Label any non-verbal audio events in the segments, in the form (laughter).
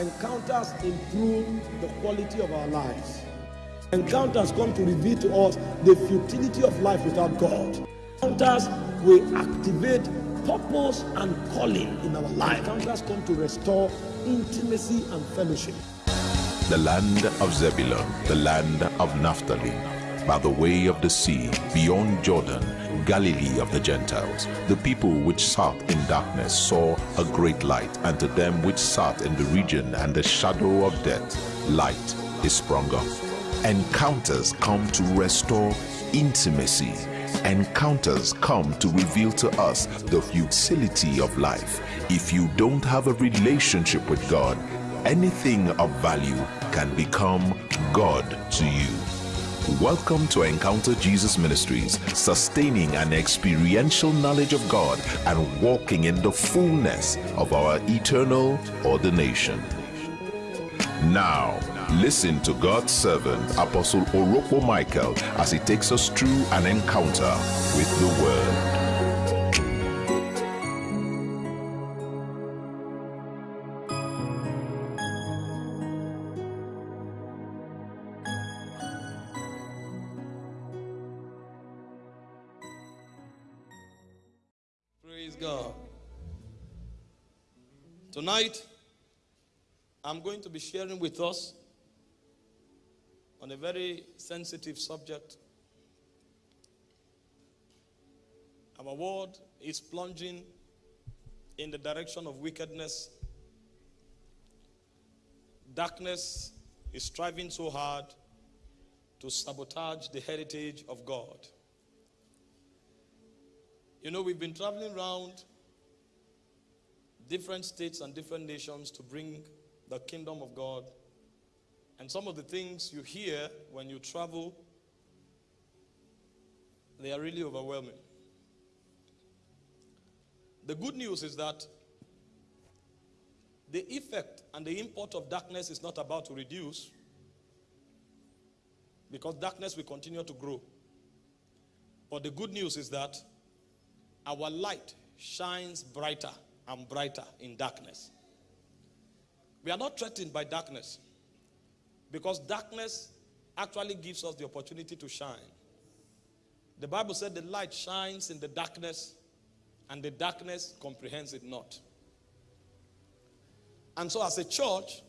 Encounters improve the quality of our lives. Encounters come to reveal to us the futility of life without God. Encounters will activate purpose and calling in our life. Encounters come to restore intimacy and fellowship. the land of Zebulun, the land of Naphtali, by the way of the sea, beyond Jordan, Galilee of the Gentiles. The people which sat in darkness saw a great light, and to them which sat in the region and the shadow of death, light is sprung up. Encounters come to restore intimacy. Encounters come to reveal to us the futility of life. If you don't have a relationship with God, anything of value can become God to you. Welcome to Encounter Jesus Ministries, sustaining an experiential knowledge of God and walking in the fullness of our eternal ordination. Now, listen to God's servant, Apostle Orokpo Michael, as he takes us through an encounter with the Word. Tonight, I'm going to be sharing with us on a very sensitive subject. Our world is plunging in the direction of wickedness. Darkness is striving so hard to sabotage the heritage of God. You know, we've been traveling around different states and different nations to bring the kingdom of God. And some of the things you hear when you travel, they are really overwhelming. The good news is that the effect and the import of darkness is not about to reduce because darkness will continue to grow. But the good news is that our light shines brighter and brighter in darkness. We are not threatened by darkness because darkness actually gives us the opportunity to shine. The Bible said the light shines in the darkness and the darkness comprehends it not. And so, as a church,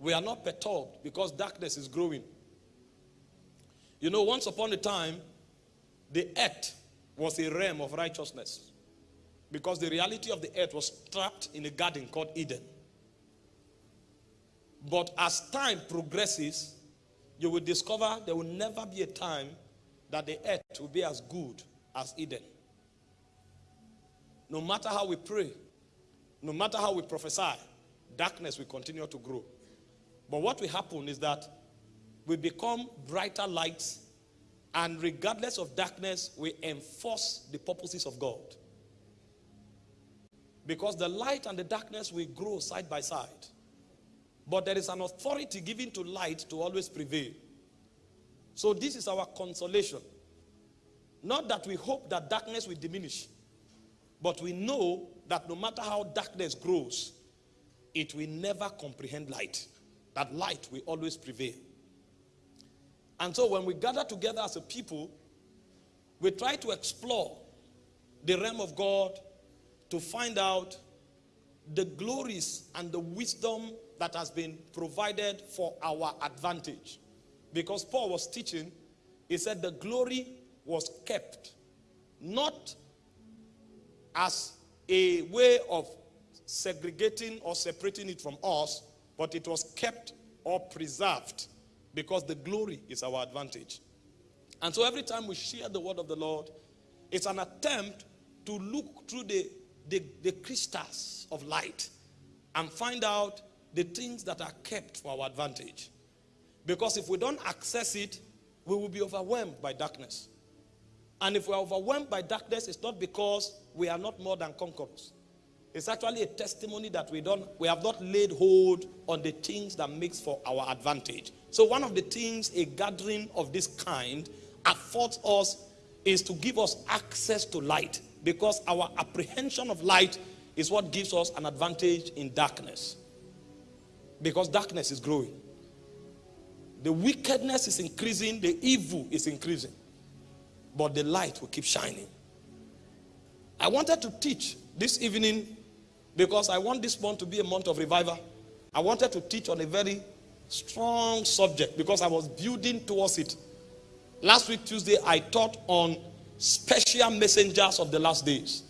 we are not perturbed because darkness is growing. You know, once upon a time, the earth was a realm of righteousness because the reality of the earth was trapped in a garden called Eden. But as time progresses, you will discover there will never be a time that the earth will be as good as Eden. No matter how we pray, no matter how we prophesy, darkness will continue to grow. But what will happen is that we become brighter lights, and regardless of darkness, we enforce the purposes of God. Because the light and the darkness will grow side by side. But there is an authority given to light to always prevail. So this is our consolation. Not that we hope that darkness will diminish, but we know that no matter how darkness grows, it will never comprehend light. That light will always prevail. And so when we gather together as a people, we try to explore the realm of God to find out the glories and the wisdom that has been provided for our advantage. Because Paul was teaching, he said the glory was kept not as a way of segregating or separating it from us, but it was kept or preserved because the glory is our advantage. And so every time we share the word of the Lord, it's an attempt to look through the, the, the crystals of light and find out the things that are kept for our advantage. Because if we don't access it, we will be overwhelmed by darkness. And if we are overwhelmed by darkness, it's not because we are not more than conquerors. It's actually a testimony that we don't we have not laid hold on the things that makes for our advantage. So one of the things a gathering of this kind affords us is to give us access to light because our apprehension of light is what gives us an advantage in darkness. Because darkness is growing. The wickedness is increasing, the evil is increasing. But the light will keep shining. I wanted to teach this evening because I want this month to be a month of revival. I wanted to teach on a very strong subject because I was building towards it. Last week, Tuesday, I taught on special messengers of the last days.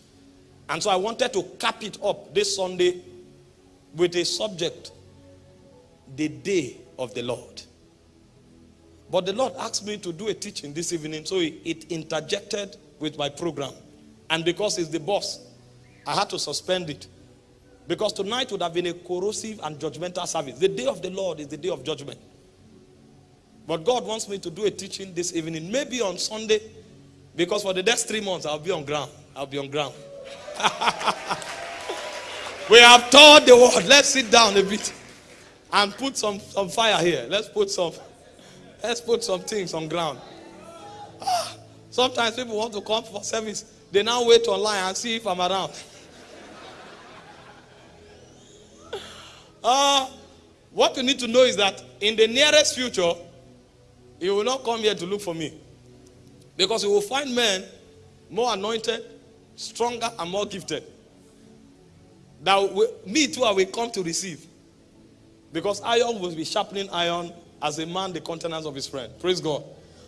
And so I wanted to cap it up this Sunday with a subject the day of the Lord. But the Lord asked me to do a teaching this evening, so it interjected with my program. And because he's the boss, I had to suspend it. Because tonight would have been a corrosive and judgmental service. The day of the Lord is the day of judgment. But God wants me to do a teaching this evening, maybe on Sunday, because for the next three months I'll be on ground. I'll be on ground. (laughs) we have taught the word. Let's sit down a bit and put some, some fire here. Let's put some let's put some things on ground. Ah, sometimes people want to come for service. They now wait online and see if I'm around. Uh, (laughs) what you need to know is that in the nearest future, you will not come here to look for me. Because you will find men more anointed, stronger, and more gifted. That we, me too, I will come to receive. Because iron will be sharpening iron as a man the countenance of his friend. Praise God.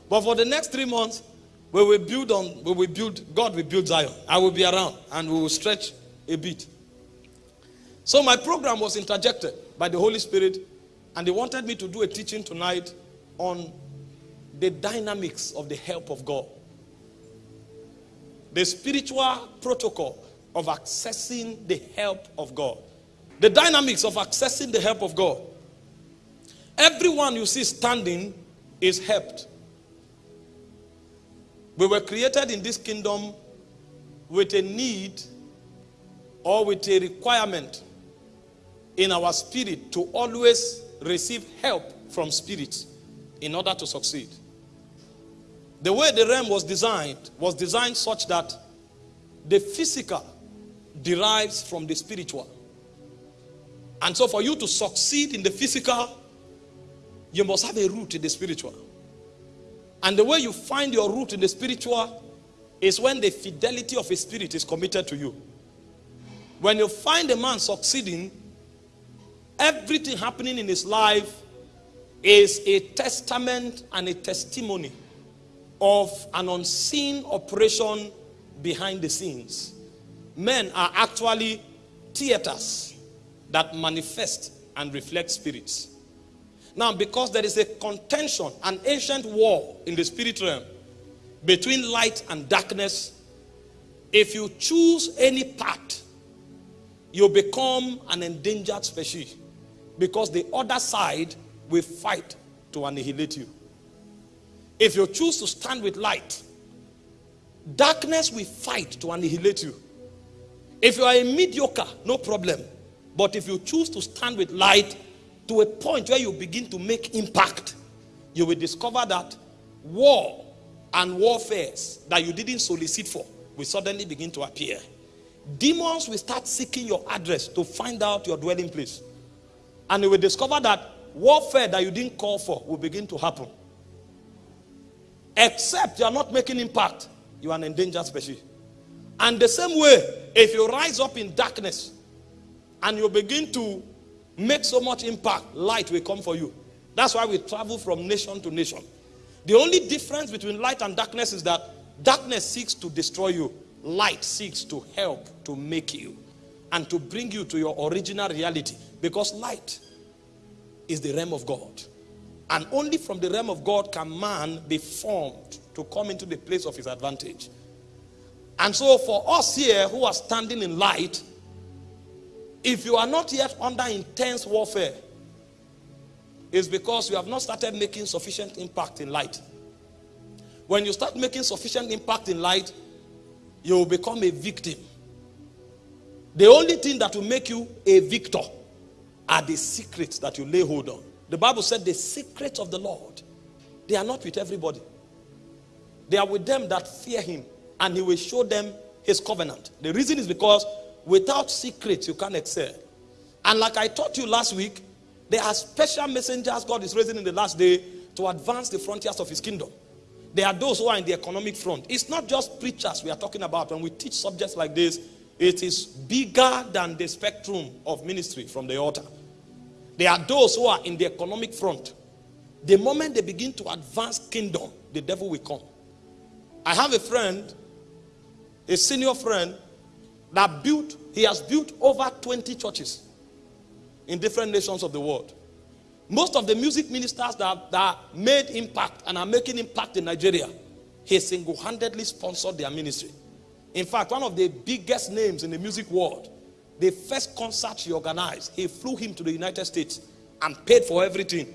But for the next three months, we will build on, we will build, God will build Zion. I will be around and we will stretch a bit. So my program was interjected by the Holy Spirit, and they wanted me to do a teaching tonight on the dynamics of the help of God. The spiritual protocol of accessing the help of God. The dynamics of accessing the help of God. Everyone you see standing is helped. We were created in this kingdom with a need or with a requirement in our spirit to always receive help from spirits in order to succeed. The way the realm was designed was designed such that the physical derives from the spiritual. And so for you to succeed in the physical, you must have a root in the spiritual. And the way you find your root in the spiritual is when the fidelity of a spirit is committed to you. When you find a man succeeding, Everything happening in his life is a testament and a testimony of an unseen operation behind the scenes. Men are actually theaters that manifest and reflect spirits. Now, because there is a contention, an ancient war in the spirit realm between light and darkness, if you choose any path, you become an endangered species. Because the other side will fight to annihilate you. If you choose to stand with light, darkness will fight to annihilate you. If you are a mediocre, no problem. But if you choose to stand with light to a point where you begin to make impact, you will discover that war and warfares that you didn't solicit for will suddenly begin to appear. Demons will start seeking your address to find out your dwelling place. And you will discover that warfare that you didn't call for will begin to happen. Except you are not making impact, you are an endangered species. And the same way, if you rise up in darkness and you begin to make so much impact, light will come for you. That's why we travel from nation to nation. The only difference between light and darkness is that darkness seeks to destroy you, light seeks to help to make you and to bring you to your original reality. Because light is the realm of God. And only from the realm of God can man be formed to come into the place of his advantage. And so for us here who are standing in light, if you are not yet under intense warfare, it's because you have not started making sufficient impact in light. When you start making sufficient impact in light, you will become a victim the only thing that will make you a victor are the secrets that you lay hold on. The Bible said the secrets of the Lord, they are not with everybody. They are with them that fear him and he will show them his covenant. The reason is because without secrets you can't excel. And like I taught you last week, There are special messengers God is raising in the last day to advance the frontiers of his kingdom. There are those who are in the economic front. It's not just preachers we are talking about. When we teach subjects like this, it is bigger than the spectrum of ministry from the altar. There are those who are in the economic front. The moment they begin to advance kingdom, the devil will come. I have a friend, a senior friend, that built, he has built over 20 churches in different nations of the world. Most of the music ministers that, that made impact and are making impact in Nigeria, he single-handedly sponsored their ministry. In fact, one of the biggest names in the music world, the first concert he organized, he flew him to the United States and paid for everything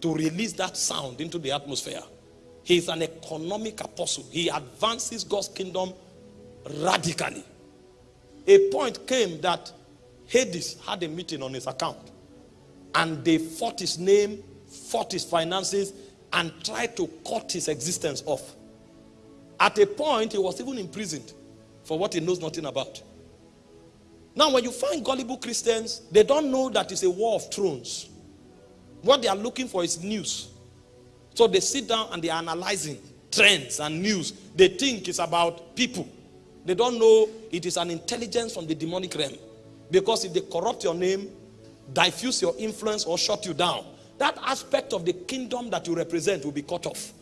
to release that sound into the atmosphere. He is an economic apostle. He advances God's kingdom radically. A point came that Hades had a meeting on his account. And they fought his name, fought his finances, and tried to cut his existence off. At a point, he was even imprisoned for what he knows nothing about. Now, when you find gullible Christians, they don't know that it's a war of thrones. What they are looking for is news. So they sit down and they are analyzing trends and news. They think it's about people. They don't know it is an intelligence from the demonic realm. Because if they corrupt your name, diffuse your influence or shut you down, that aspect of the kingdom that you represent will be cut off.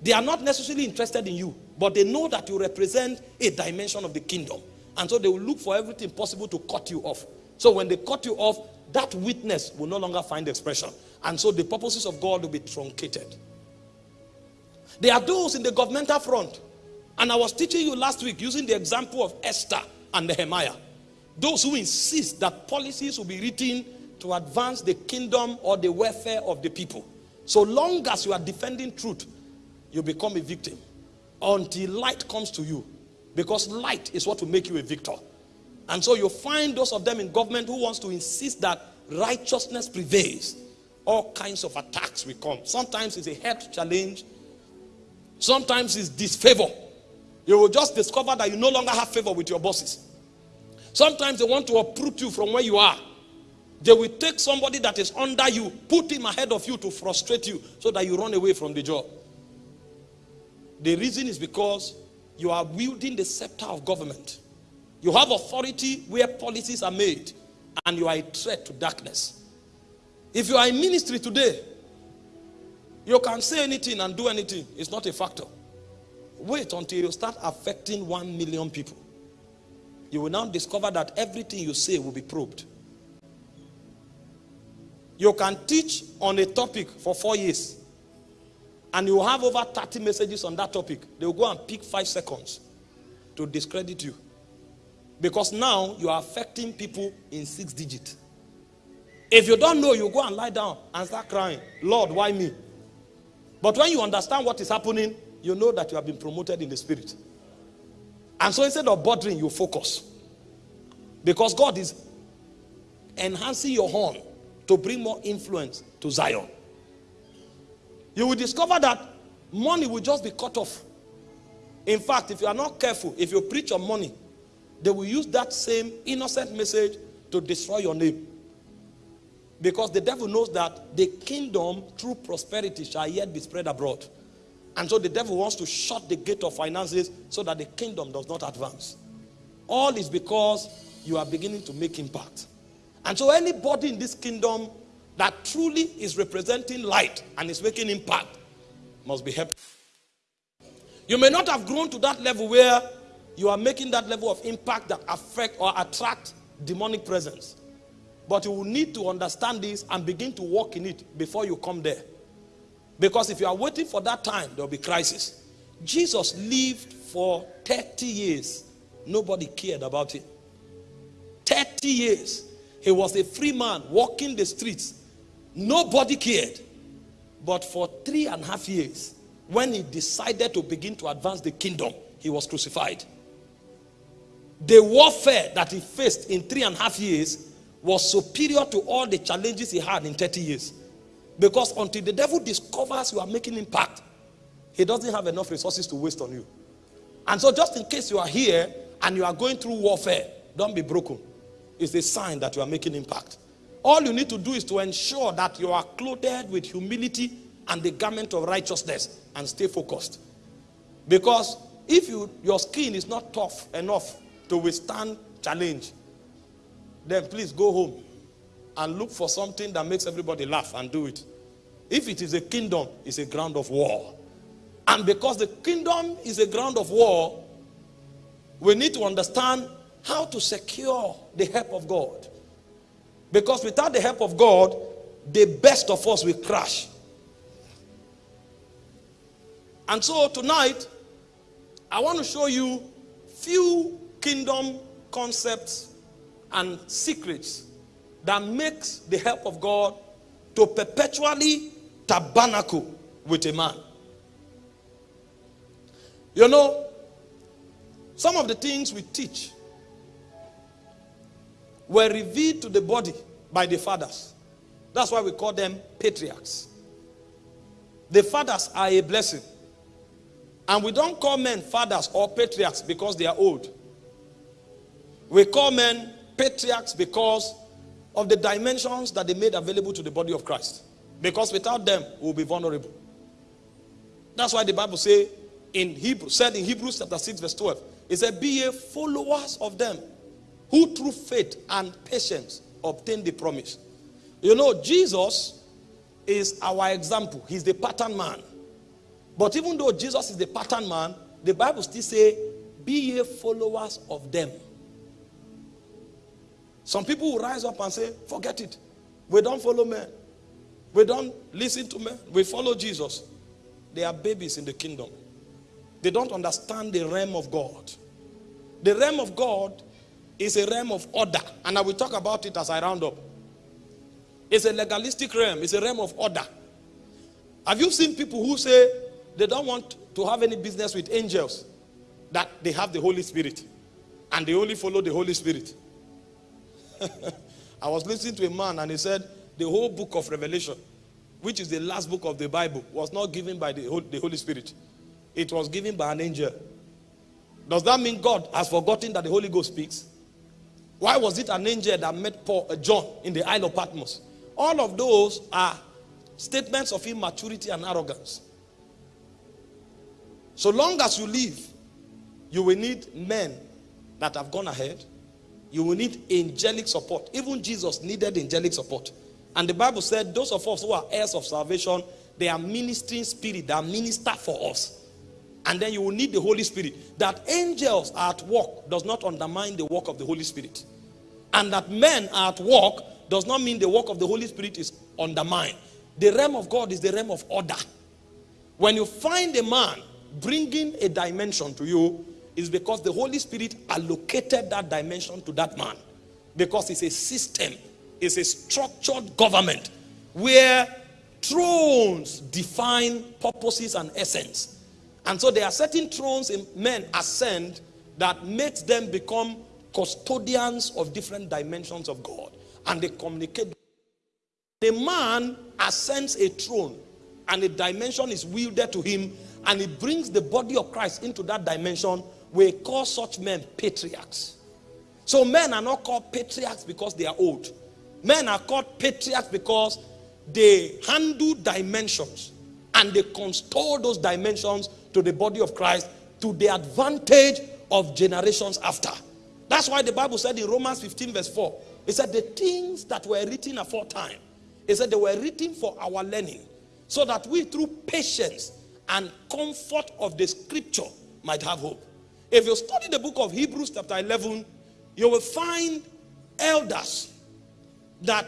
They are not necessarily interested in you, but they know that you represent a dimension of the kingdom. And so they will look for everything possible to cut you off. So when they cut you off, that witness will no longer find expression. And so the purposes of God will be truncated. There are those in the governmental front. And I was teaching you last week using the example of Esther and Nehemiah. Those who insist that policies will be written to advance the kingdom or the welfare of the people. So long as you are defending truth, you become a victim until light comes to you. Because light is what will make you a victor. And so you find those of them in government who wants to insist that righteousness prevails. All kinds of attacks will come. Sometimes it's a health challenge. Sometimes it's disfavor. You will just discover that you no longer have favor with your bosses. Sometimes they want to uproot you from where you are. They will take somebody that is under you, put him ahead of you to frustrate you so that you run away from the job. The reason is because you are wielding the scepter of government. You have authority where policies are made and you are a threat to darkness. If you are in ministry today, you can say anything and do anything. It's not a factor. Wait until you start affecting one million people you will now discover that everything you say will be probed. You can teach on a topic for four years and you have over 30 messages on that topic. They will go and pick five seconds to discredit you. Because now you are affecting people in six digits. If you don't know, you go and lie down and start crying. Lord, why me? But when you understand what is happening, you know that you have been promoted in the spirit. And so instead of bothering, you focus. Because God is enhancing your horn to bring more influence to Zion. You will discover that money will just be cut off. In fact, if you are not careful, if you preach on money, they will use that same innocent message to destroy your name. Because the devil knows that the kingdom through prosperity shall yet be spread abroad. And so the devil wants to shut the gate of finances so that the kingdom does not advance. All is because you are beginning to make impact. And so anybody in this kingdom that truly is representing light and is making impact must be helped. You may not have grown to that level where you are making that level of impact that affect or attract demonic presence. But you will need to understand this and begin to walk in it before you come there. Because if you are waiting for that time, there will be crisis. Jesus lived for 30 years. Nobody cared about him. 30 years. He was a free man walking the streets. Nobody cared. But for three and a half years, when he decided to begin to advance the kingdom, he was crucified. The warfare that he faced in three and a half years was superior to all the challenges he had in 30 years. Because until the devil discovers you are making impact, he doesn't have enough resources to waste on you. And so just in case you are here and you are going through warfare, don't be broken. It's a sign that you are making impact. All you need to do is to ensure that you are clothed with humility and the garment of righteousness and stay focused. Because if you, your skin is not tough enough to withstand challenge, then please go home and look for something that makes everybody laugh and do it. If it is a kingdom, it's a ground of war. And because the kingdom is a ground of war, we need to understand how to secure the help of God. Because without the help of God, the best of us will crash. And so tonight, I want to show you few kingdom concepts and secrets that makes the help of God to perpetually tabernacle with a man. You know, some of the things we teach were revealed to the body by the fathers. That's why we call them patriarchs. The fathers are a blessing. And we don't call men fathers or patriarchs because they are old. We call men patriarchs because of the dimensions that they made available to the body of Christ. Because without them, we'll be vulnerable. That's why the Bible say in Hebrew, said in Hebrews chapter 6, verse 12, it said, Be a followers of them who through faith and patience obtain the promise. You know, Jesus is our example. He's the pattern man. But even though Jesus is the pattern man, the Bible still say, be ye followers of them. Some people will rise up and say, forget it. We don't follow men. We don't listen to men. We follow Jesus. They are babies in the kingdom. They don't understand the realm of God. The realm of God is a realm of order. And I will talk about it as I round up. It's a legalistic realm. It's a realm of order. Have you seen people who say they don't want to have any business with angels? That they have the Holy Spirit. And they only follow the Holy Spirit. (laughs) I was listening to a man and he said the whole book of Revelation, which is the last book of the Bible, was not given by the Holy Spirit. It was given by an angel. Does that mean God has forgotten that the Holy Ghost speaks? Why was it an angel that met Paul, uh, John in the Isle of Patmos? All of those are statements of immaturity and arrogance. So long as you live, you will need men that have gone ahead. You will need angelic support. Even Jesus needed angelic support. And the Bible said, those of us who are heirs of salvation, they are ministering spirit that minister for us. And then you will need the Holy Spirit. That angels are at work does not undermine the work of the Holy Spirit. And that men are at work does not mean the work of the Holy Spirit is undermined. The realm of God is the realm of order. When you find a man bringing a dimension to you, is because the Holy Spirit allocated that dimension to that man. Because it's a system, it's a structured government where thrones define purposes and essence. And so there are certain thrones in men ascend that makes them become custodians of different dimensions of God. And they communicate. The man ascends a throne and a dimension is wielded to him and he brings the body of Christ into that dimension. We call such men patriarchs. So men are not called patriarchs because they are old. Men are called patriarchs because they handle dimensions and they control those dimensions to the body of Christ to the advantage of generations after. That's why the Bible said in Romans 15 verse 4, it said the things that were written aforetime, it said they were written for our learning, so that we through patience and comfort of the scripture might have hope. If you study the book of Hebrews chapter 11, you will find elders that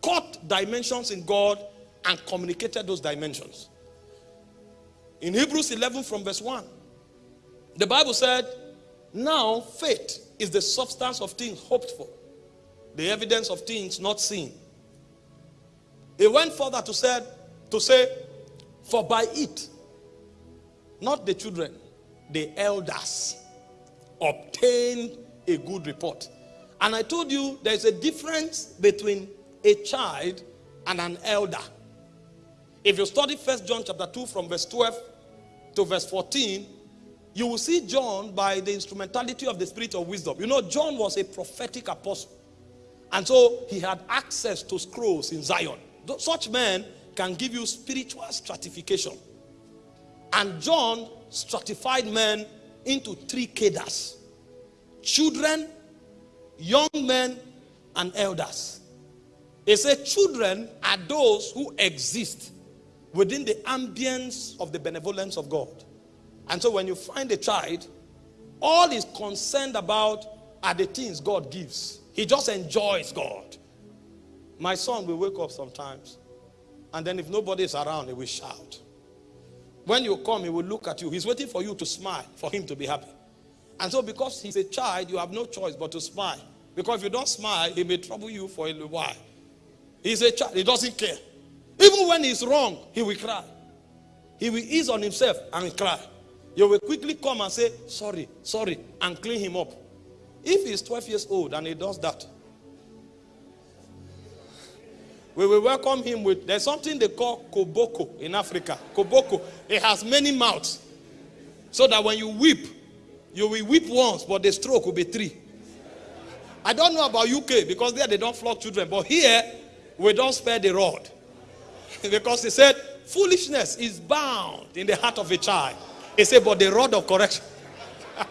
caught dimensions in God and communicated those dimensions. In Hebrews 11 from verse 1, the Bible said, Now faith is the substance of things hoped for, the evidence of things not seen. He went further to, said, to say, For by it, not the children, the elders obtained a good report. And I told you there's a difference between a child and an elder. If you study First John chapter 2 from verse 12 to verse 14, you will see John by the instrumentality of the spirit of wisdom. You know, John was a prophetic apostle. And so he had access to scrolls in Zion. Such men can give you spiritual stratification. And John stratified men into three cadres children, young men, and elders. He said, Children are those who exist within the ambience of the benevolence of God. And so when you find a child, all he's concerned about are the things God gives. He just enjoys God. My son will wake up sometimes, and then if nobody is around, he will shout. When you come, he will look at you. He's waiting for you to smile for him to be happy. And so, because he's a child, you have no choice but to smile. Because if you don't smile, he may trouble you for a while. He's a child, he doesn't care. Even when he's wrong, he will cry. He will ease on himself and cry. You will quickly come and say, Sorry, sorry, and clean him up. If he's 12 years old and he does that, we will welcome him with there's something they call koboko in Africa. Koboko. It has many mouths. So that when you weep, you will weep once, but the stroke will be three. I don't know about UK because there they don't flog children, but here we don't spare the rod. Because he said, foolishness is bound in the heart of a child. He said, but the rod of correction. (laughs)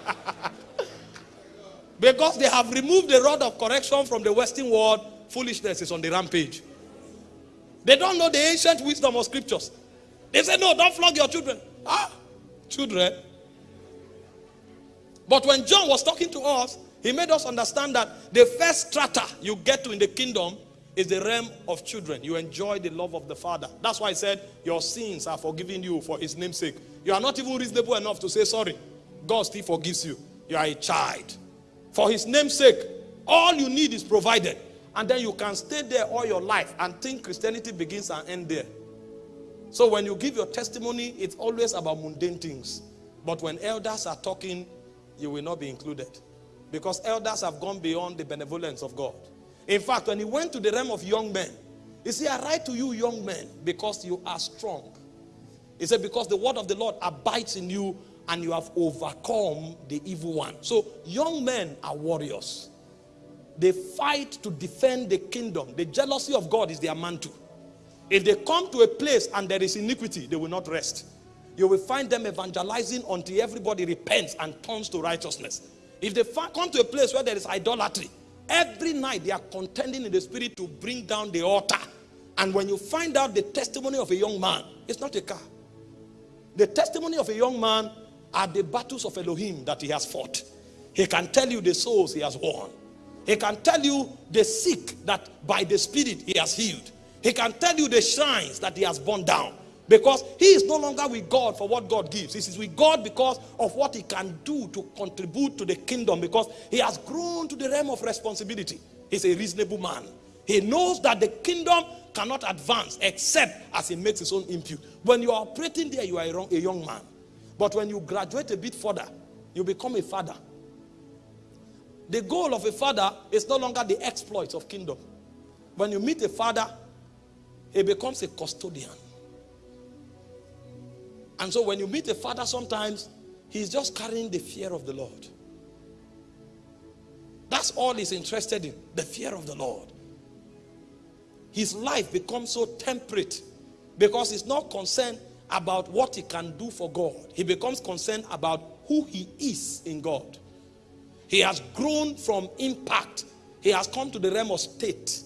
because they have removed the rod of correction from the Western world, foolishness is on the rampage. They don't know the ancient wisdom of scriptures. They say, no, don't flog your children. Ah, children. But when John was talking to us, he made us understand that the first strata you get to in the kingdom is the realm of children. You enjoy the love of the Father. That's why I said, Your sins are forgiven you for his name's sake. You are not even reasonable enough to say sorry. God still forgives you. You are a child. For his name's sake, all you need is provided. And then you can stay there all your life and think Christianity begins and ends there. So when you give your testimony, it's always about mundane things. But when elders are talking, you will not be included. Because elders have gone beyond the benevolence of God. In fact, when he went to the realm of young men, he said, I write to you, young men, because you are strong. He said, because the word of the Lord abides in you and you have overcome the evil one. So, young men are warriors. They fight to defend the kingdom. The jealousy of God is their mantle. If they come to a place and there is iniquity, they will not rest. You will find them evangelizing until everybody repents and turns to righteousness. If they come to a place where there is idolatry, every night they are contending in the spirit to bring down the altar. And when you find out the testimony of a young man, it's not a car. The testimony of a young man are the battles of Elohim that he has fought. He can tell you the souls he has won. He can tell you the sick that by the Spirit he has healed. He can tell you the shrines that he has burned down. Because he is no longer with God for what God gives. He is with God because of what he can do to contribute to the kingdom. Because he has grown to the realm of responsibility. He's a reasonable man. He knows that the kingdom cannot advance except as he makes his own impute. When you are operating there, you are a young man. But when you graduate a bit further, you become a father. The goal of a father is no longer the exploits of kingdom. When you meet a father, he becomes a custodian. And so when you meet a father, sometimes he's just carrying the fear of the Lord. That's all he's interested in the fear of the Lord. His life becomes so temperate because he's not concerned about what he can do for God, he becomes concerned about who he is in God. He has grown from impact. He has come to the realm of state.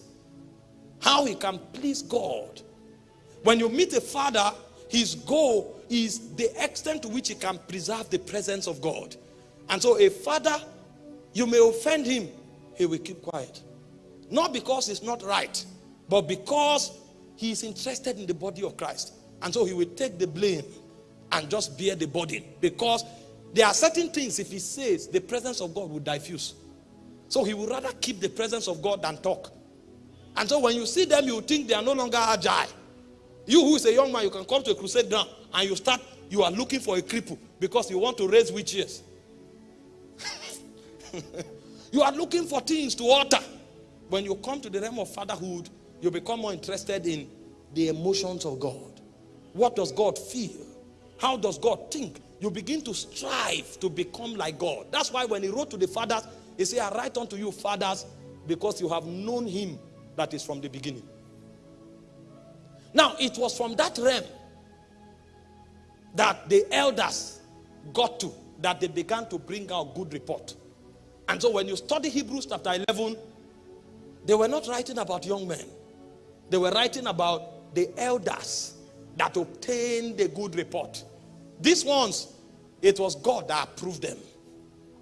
How he can please God. When you meet a father, his goal is the extent to which he can preserve the presence of God. And so a father, you may offend him, he will keep quiet. Not because it's not right, but because he is interested in the body of Christ. And so he will take the blame and just bear the burden. Because there are certain things, if he says, the presence of God will diffuse. So he would rather keep the presence of God than talk. And so when you see them, you think they are no longer agile. You who is a young man, you can come to a crusade ground and you start, you are looking for a cripple because you want to raise witches. (laughs) you are looking for things to alter. When you come to the realm of fatherhood, you become more interested in the emotions of God. What does God feel? How does God think? you begin to strive to become like God. That's why when he wrote to the fathers, he said, I write unto you, fathers, because you have known him that is from the beginning. Now, it was from that realm that the elders got to, that they began to bring out good report. And so when you study Hebrews chapter 11, they were not writing about young men. They were writing about the elders that obtained a good report. These ones, it was God that approved them.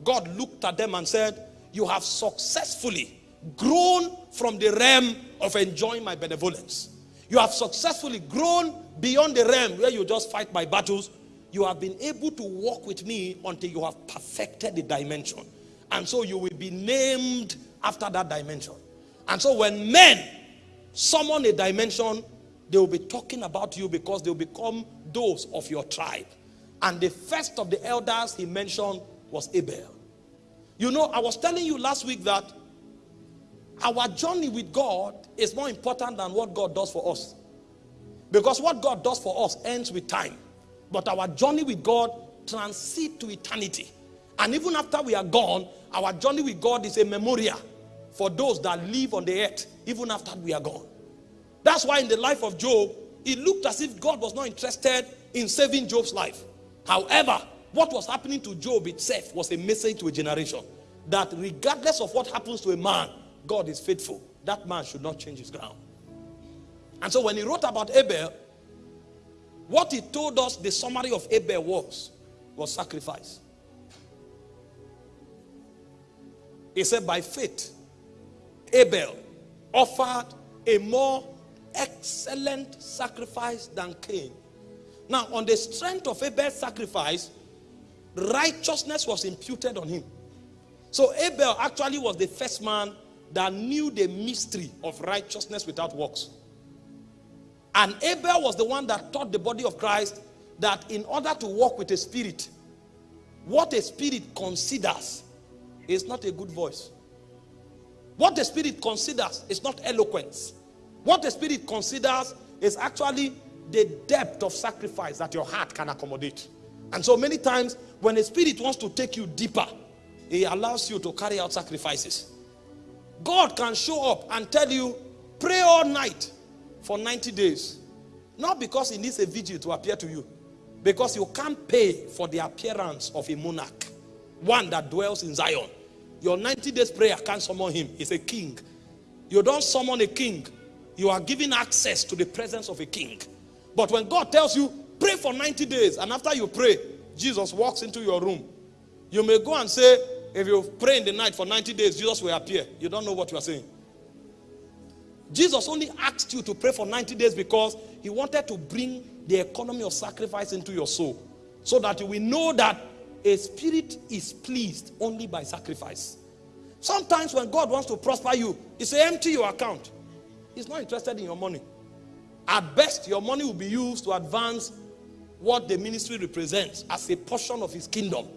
God looked at them and said, you have successfully grown from the realm of enjoying my benevolence. You have successfully grown beyond the realm where you just fight my battles. You have been able to walk with me until you have perfected the dimension. And so you will be named after that dimension. And so when men summon a dimension, they will be talking about you because they will become those of your tribe. And the first of the elders he mentioned was Abel. You know, I was telling you last week that our journey with God is more important than what God does for us. Because what God does for us ends with time. But our journey with God transcends to eternity. And even after we are gone, our journey with God is a memorial for those that live on the earth, even after we are gone. That's why in the life of Job, it looked as if God was not interested in saving Job's life. However, what was happening to Job itself was a message to a generation that regardless of what happens to a man, God is faithful. That man should not change his ground. And so when he wrote about Abel, what he told us the summary of Abel was, was sacrifice. He said, by faith, Abel offered a more excellent sacrifice than Cain. Now, on the strength of Abel's sacrifice, righteousness was imputed on him. So Abel actually was the first man that knew the mystery of righteousness without works. And Abel was the one that taught the body of Christ that in order to walk with a spirit, what a spirit considers is not a good voice. What the spirit considers is not eloquence. What the spirit considers is actually the depth of sacrifice that your heart can accommodate. And so many times when a spirit wants to take you deeper, he allows you to carry out sacrifices. God can show up and tell you, pray all night for 90 days. Not because he needs a vigil to appear to you. Because you can't pay for the appearance of a monarch. One that dwells in Zion. Your 90 days prayer can't summon him. He's a king. You don't summon a king. You are giving access to the presence of a king. But when God tells you, pray for 90 days, and after you pray, Jesus walks into your room. You may go and say, if you pray in the night for 90 days, Jesus will appear. You don't know what you are saying. Jesus only asked you to pray for 90 days because he wanted to bring the economy of sacrifice into your soul. So that you will know that a spirit is pleased only by sacrifice. Sometimes when God wants to prosper you, he say empty your account. He's not interested in your money. At best, your money will be used to advance what the ministry represents as a portion of his kingdom.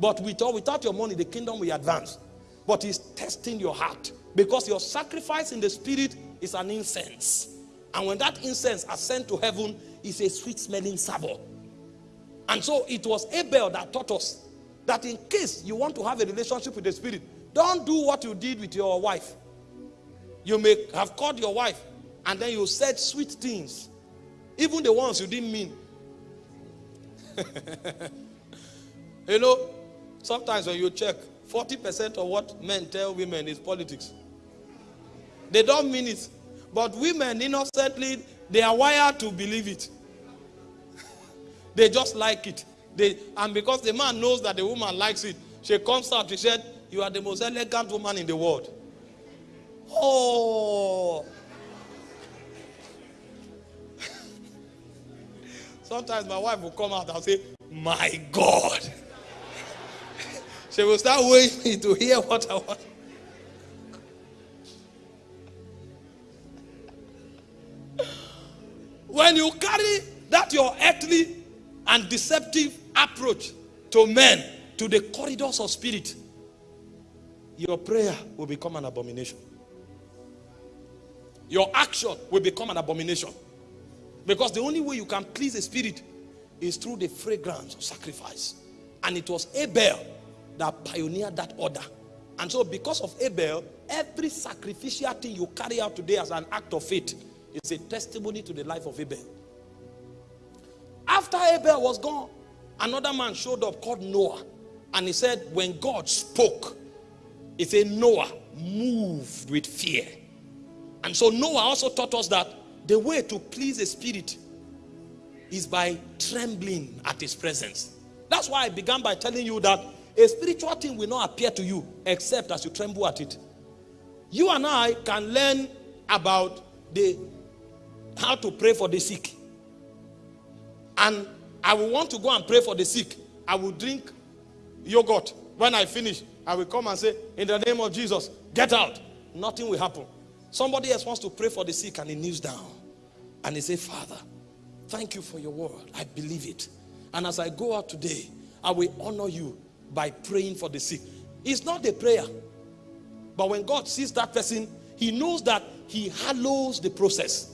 But with or without your money, the kingdom will advance. But he's testing your heart. Because your sacrifice in the spirit is an incense. And when that incense ascends to heaven, it's a sweet smelling savour. And so it was Abel that taught us that in case you want to have a relationship with the spirit, don't do what you did with your wife. You may have called your wife and then you said sweet things, even the ones you didn't mean. (laughs) you know, sometimes when you check, 40% of what men tell women is politics. They don't mean it. But women innocently, they are wired to believe it. (laughs) they just like it. They, and because the man knows that the woman likes it, she comes out, she said, you are the most elegant woman in the world. Oh. (laughs) Sometimes my wife will come out and say, My God. (laughs) she will start waiting to hear what I want. When you carry that your earthly and deceptive approach to men, to the corridors of spirit, your prayer will become an abomination. Your action will become an abomination. Because the only way you can please the spirit is through the fragrance of sacrifice. And it was Abel that pioneered that order. And so, because of Abel, every sacrificial thing you carry out today as an act of faith is a testimony to the life of Abel. After Abel was gone, another man showed up called Noah. And he said, when God spoke, he said, Noah moved with fear. And so Noah also taught us that the way to please the spirit is by trembling at his presence. That's why I began by telling you that a spiritual thing will not appear to you except as you tremble at it. You and I can learn about the how to pray for the sick. And I will want to go and pray for the sick. I will drink yogurt. When I finish, I will come and say, In the name of Jesus, get out. Nothing will happen. Somebody else wants to pray for the sick and he kneels down. And he say, Father, thank you for your word. I believe it. And as I go out today, I will honor you by praying for the sick. It's not a prayer. But when God sees that person, he knows that he hallows the process.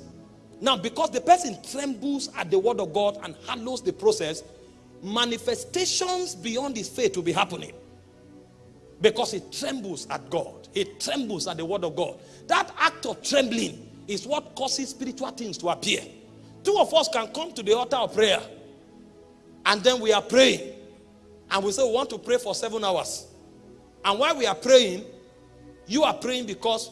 Now, because the person trembles at the word of God and handles the process, manifestations beyond his faith will be happening. Because he trembles at God, he trembles at the word of God. That act of trembling is what causes spiritual things to appear. Two of us can come to the altar of prayer, and then we are praying, and we say we want to pray for seven hours. And while we are praying, you are praying because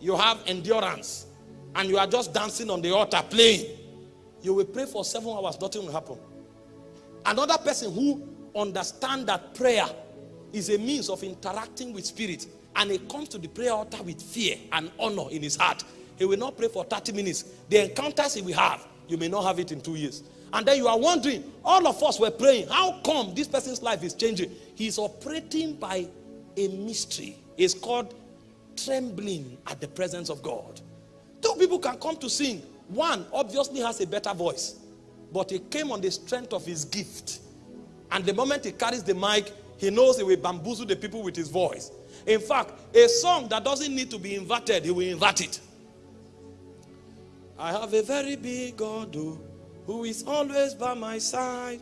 you have endurance and you are just dancing on the altar playing, you will pray for seven hours, nothing will happen. Another person who understands that prayer is a means of interacting with spirit and he comes to the prayer altar with fear and honor in his heart. He will not pray for 30 minutes. The encounters he will have, you may not have it in two years. And then you are wondering, all of us were praying, how come this person's life is changing? He's operating by a mystery. It's called trembling at the presence of God. Two people can come to sing. One obviously has a better voice, but he came on the strength of his gift. And the moment he carries the mic, he knows he will bamboozle the people with his voice. In fact, a song that doesn't need to be inverted, he will invert it. I have a very big God oh, who is always by my side.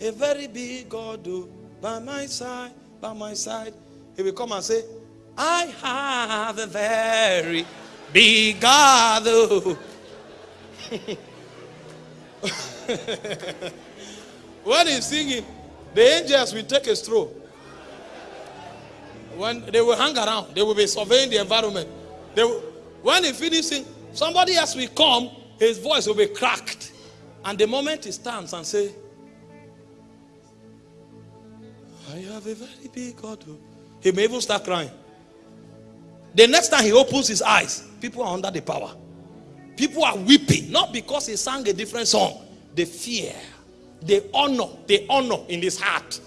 A very big God oh, by my side, by my side. He will come and say, I have a very big God. when he's singing, the angels will take a stroll. When they will hang around, they will be surveying the environment. They will, when he finishes, somebody else will come, his voice will be cracked. And the moment he stands and say, I have a very big God. He may even start crying. The next time he opens his eyes, people are under the power. People are weeping, not because he sang a different song. The fear, the honor, the honor in his heart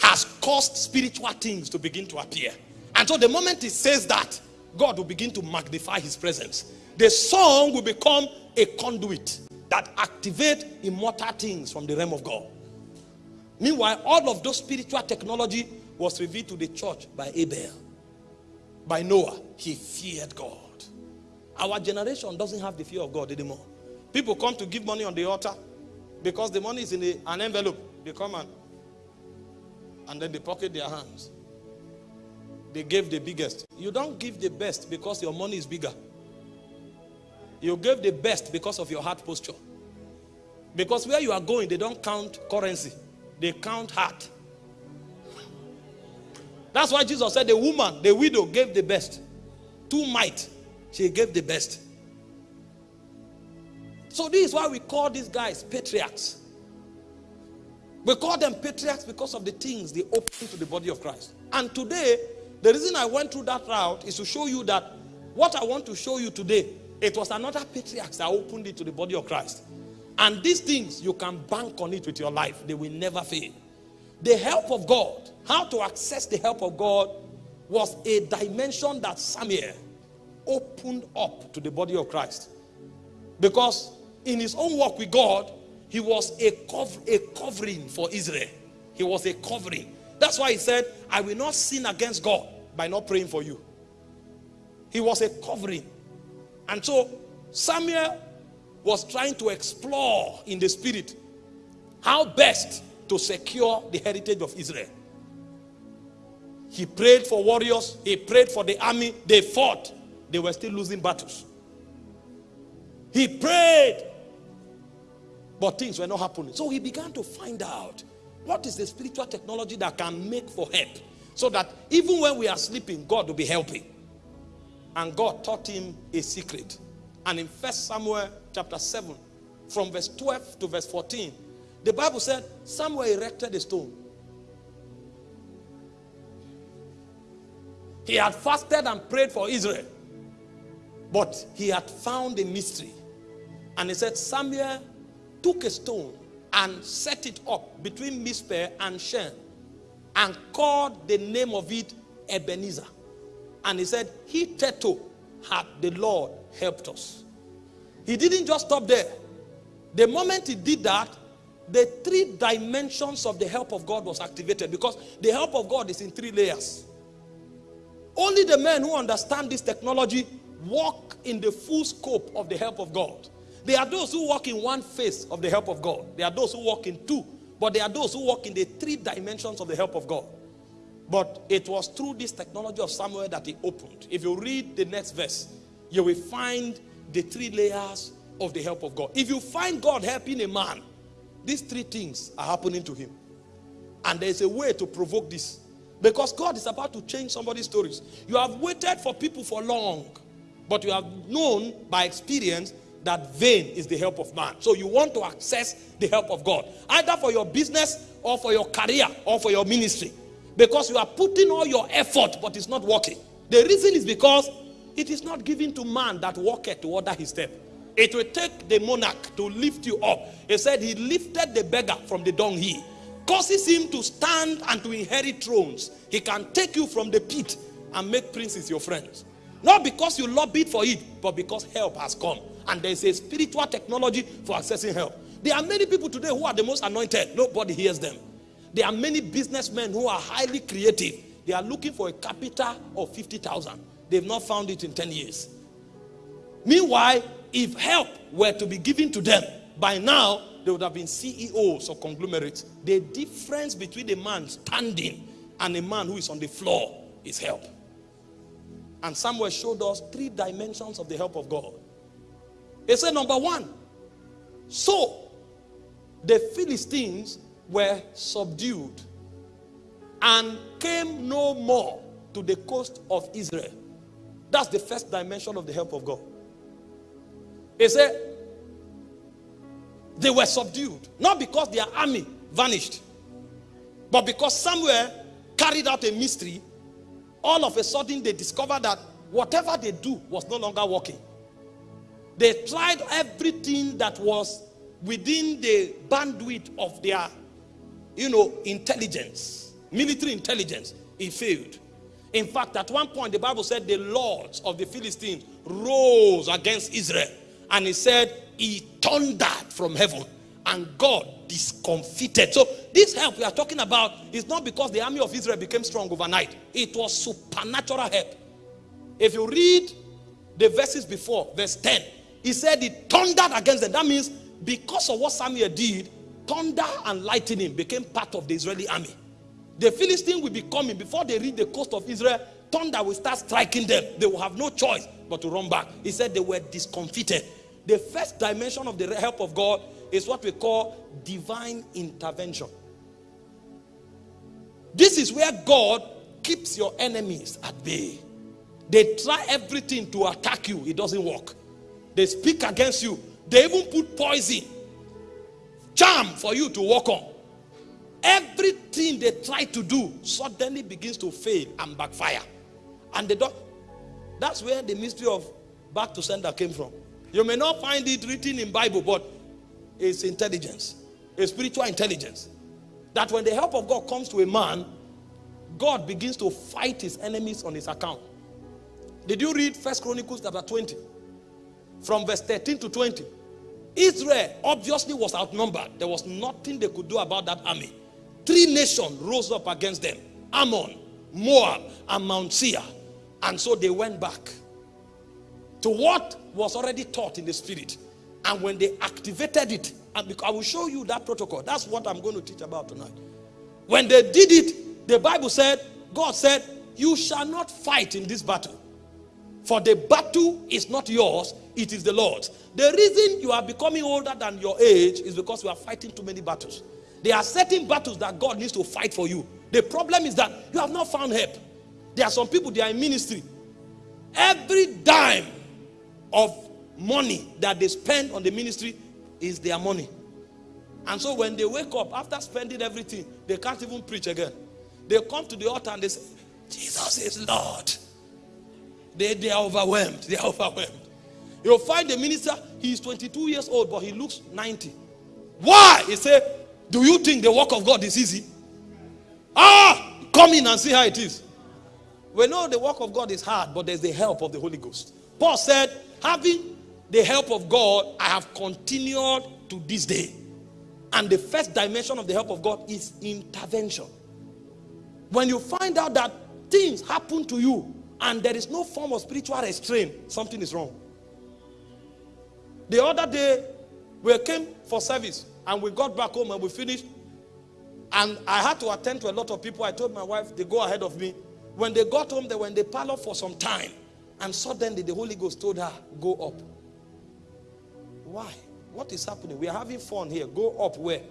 has caused spiritual things to begin to appear. And so the moment he says that, God will begin to magnify his presence. The song will become a conduit that activate immortal things from the realm of God. Meanwhile, all of those spiritual technology was revealed to the church by Abel by Noah, he feared God. Our generation doesn't have the fear of God anymore. People come to give money on the altar because the money is in a, an envelope. They come and, and then they pocket their hands. They gave the biggest. You don't give the best because your money is bigger. You gave the best because of your heart posture. Because where you are going, they don't count currency. They count heart. That's why Jesus said the woman, the widow, gave the best. Two might, she gave the best. So this is why we call these guys patriarchs. We call them patriarchs because of the things they open to the body of Christ. And today, the reason I went through that route is to show you that what I want to show you today, it was another patriarch that opened it to the body of Christ. And these things, you can bank on it with your life. They will never fail. The help of God, how to access the help of God, was a dimension that Samuel opened up to the body of Christ. Because in his own work with God, he was a, a covering for Israel. He was a covering. That's why he said, I will not sin against God by not praying for you. He was a covering. And so Samuel was trying to explore in the spirit how best to secure the heritage of Israel. He prayed for warriors. He prayed for the army. They fought. They were still losing battles. He prayed. But things were not happening. So he began to find out what is the spiritual technology that can make for help. So that even when we are sleeping, God will be helping. And God taught him a secret. And in First Samuel chapter 7, from verse 12 to verse 14, the Bible said Samuel erected a stone. He had fasted and prayed for Israel. But he had found a mystery. And he said, Samuel took a stone and set it up between Mizpeh and Shen and called the name of it Ebenezer. And he said, "He Hitherto had the Lord helped us. He didn't just stop there. The moment he did that, the three dimensions of the help of God was activated because the help of God is in three layers. Only the men who understand this technology walk in the full scope of the help of God. There are those who walk in one face of the help of God. There are those who walk in two. But there are those who walk in the three dimensions of the help of God. But it was through this technology of Samuel that he opened. If you read the next verse, you will find the three layers of the help of God. If you find God helping a man, these three things are happening to him. And there's a way to provoke this. Because God is about to change somebody's stories. You have waited for people for long, but you have known by experience that vain is the help of man. So you want to access the help of God, either for your business or for your career or for your ministry. Because you are putting all your effort, but it's not working. The reason is because it is not given to man that walketh to order his step. It will take the monarch to lift you up. He said he lifted the beggar from the dunghill causes him to stand and to inherit thrones. He can take you from the pit and make princes your friends. Not because you lobbied for it, but because help has come. And there's a spiritual technology for accessing help. There are many people today who are the most anointed. Nobody hears them. There are many businessmen who are highly creative. They are looking for a capital of 50,000. They've not found it in 10 years. Meanwhile, if help were to be given to them, by now they would have been CEOs of conglomerates. The difference between a man standing and a man who is on the floor is help. And Samuel showed us three dimensions of the help of God. He said, number one, so the Philistines were subdued and came no more to the coast of Israel. That's the first dimension of the help of God. He said, they were subdued. Not because their army vanished, but because Samuel carried out a mystery. All of a sudden, they discovered that whatever they do was no longer working. They tried everything that was within the bandwidth of their, you know, intelligence, military intelligence. It failed. In fact, at one point, the Bible said the lords of the Philistines rose against Israel. And he said, he thundered from heaven and God discomfited. So this help we are talking about is not because the army of Israel became strong overnight. It was supernatural help. If you read the verses before, verse 10, he said he thundered against them. That means because of what Samuel did, thunder and lightning became part of the Israeli army. The Philistines will be coming before they reach the coast of Israel. Thunder will start striking them. They will have no choice but to run back. He said they were discomfited. The first dimension of the help of God is what we call divine intervention. This is where God keeps your enemies at bay. They try everything to attack you, it doesn't work. They speak against you, they even put poison, charm for you to walk on. Everything they try to do suddenly begins to fail and backfire. And they don't. That's where the mystery of back to sender came from. You may not find it written in Bible, but it's intelligence, a spiritual intelligence. That when the help of God comes to a man, God begins to fight his enemies on his account. Did you read First Chronicles chapter 20? From verse 13 to 20. Israel obviously was outnumbered. There was nothing they could do about that army. Three nations rose up against them. Ammon, Moab, and Mount Seir. And so they went back to what was already taught in the spirit. And when they activated it, and I will show you that protocol. That's what I'm going to teach about tonight. When they did it, the Bible said God said, You shall not fight in this battle. For the battle is not yours, it is the Lord's. The reason you are becoming older than your age is because you are fighting too many battles. There are certain battles that God needs to fight for you. The problem is that you have not found help. There are some people, they are in ministry. Every dime of money that they spend on the ministry is their money. And so when they wake up, after spending everything, they can't even preach again. They come to the altar and they say, Jesus is Lord. They, they are overwhelmed. They are overwhelmed. You'll find the minister, he's 22 years old, but he looks 90. Why? He said, Do you think the work of God is easy? Ah, come in and see how it is. We know the work of God is hard, but there's the help of the Holy Ghost. Paul said, Having the help of God, I have continued to this day. And the first dimension of the help of God is intervention. When you find out that things happen to you and there is no form of spiritual restraint, something is wrong. The other day, we came for service and we got back home and we finished. And I had to attend to a lot of people. I told my wife, they go ahead of me. When they got home, they were in the parlor for some time. And suddenly the Holy Ghost told her, Go up. Why? What is happening? We are having fun here. Go up where?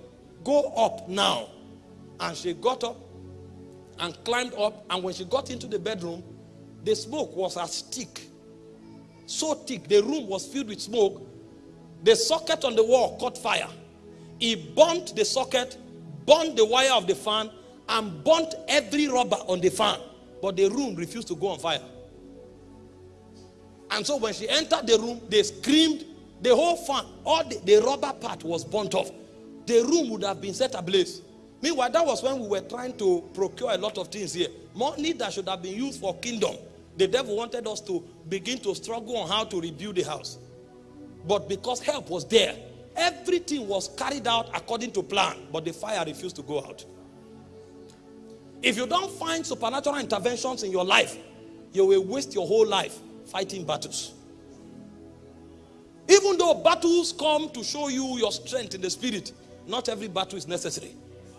Go up now. And she got up and climbed up. And when she got into the bedroom, the smoke was as thick. So thick. The room was filled with smoke. The socket on the wall caught fire. He burnt the socket, burnt the wire of the fan, and burnt every rubber on the fan. But the room refused to go on fire. And so when she entered the room, they screamed. The whole fan, all the, the rubber part was burnt off. The room would have been set ablaze. Meanwhile, that was when we were trying to procure a lot of things here. Money that should have been used for kingdom. The devil wanted us to begin to struggle on how to rebuild the house. But because help was there, everything was carried out according to plan. But the fire refused to go out. If you don't find supernatural interventions in your life, you will waste your whole life fighting battles. Even though battles come to show you your strength in the spirit, not every battle is necessary.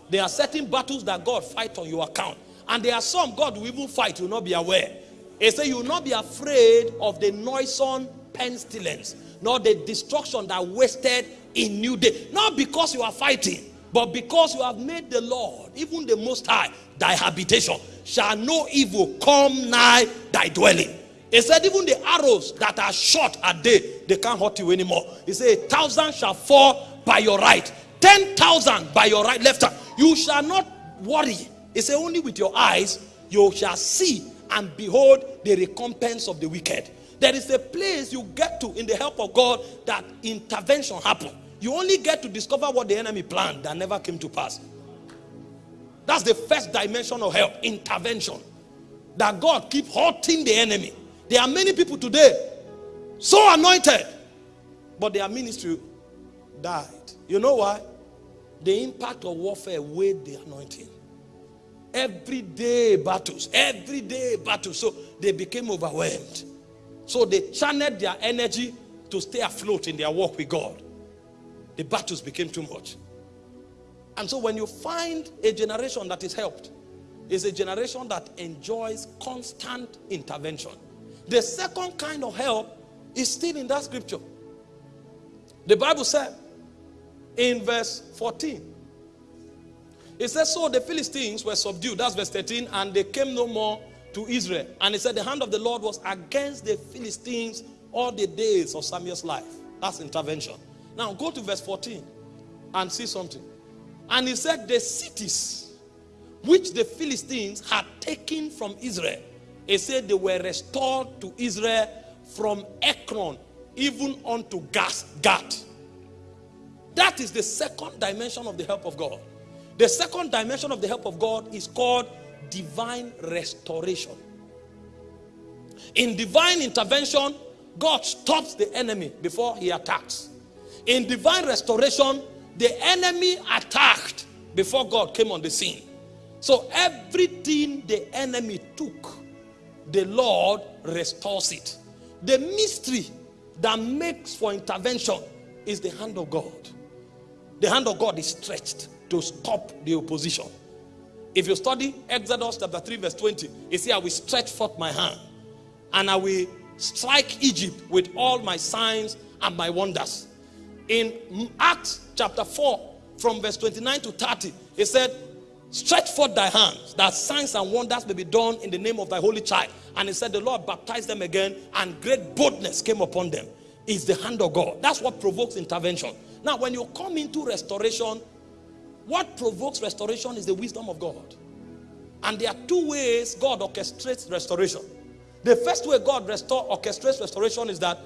There are certain battles that God fight on your account. And there are some God will even fight, you will not be aware. He said, You will not be afraid of the noisome pestilence, nor the destruction that wasted in new day. Not because you are fighting, but because you have made the Lord, even the Most High, thy habitation, shall no evil come nigh thy dwelling. He said, even the arrows that are shot at day, they can't hurt you anymore. He said, a thousand shall fall by your right, ten thousand by your right left hand. You shall not worry. He said, only with your eyes you shall see and behold the recompense of the wicked. There is a place you get to in the help of God that intervention happen. You only get to discover what the enemy planned that never came to pass. That's the first dimension of help, intervention. That God keep hurting the enemy. There are many people today so anointed, but their ministry died. You know why? The impact of warfare weighed the anointing. Everyday battles, everyday battles. So they became overwhelmed. So they channeled their energy to stay afloat in their walk with God. The battles became too much. And so when you find a generation that is helped, is a generation that enjoys constant intervention. The second kind of help is still in that scripture. The Bible said in verse 14, it says, So the Philistines were subdued. That's verse 13, and they came no more to Israel. And it said, The hand of the Lord was against the Philistines all the days of Samuel's life. That's intervention. Now go to verse 14 and see something. And he said, The cities which the Philistines had taken from Israel he said they were restored to Israel from Ekron even unto Gath. That is the second dimension of the help of God. The second dimension of the help of God is called divine restoration. In divine intervention, God stops the enemy before he attacks. In divine restoration, the enemy attacked before God came on the scene. So everything the enemy took the Lord restores it. The mystery that makes for intervention is the hand of God. The hand of God is stretched to stop the opposition. If you study Exodus chapter 3, verse 20, you see, I will stretch forth my hand and I will strike Egypt with all my signs and my wonders. In Acts chapter 4, from verse 29 to 30, he said, Stretch forth thy hands, that signs and wonders may be done in the name of thy holy child. And he said, The Lord baptized them again, and great boldness came upon them. It's the hand of God. That's what provokes intervention. Now, when you come into restoration, what provokes restoration is the wisdom of God. And there are two ways God orchestrates restoration. The first way God restore, orchestrates restoration is that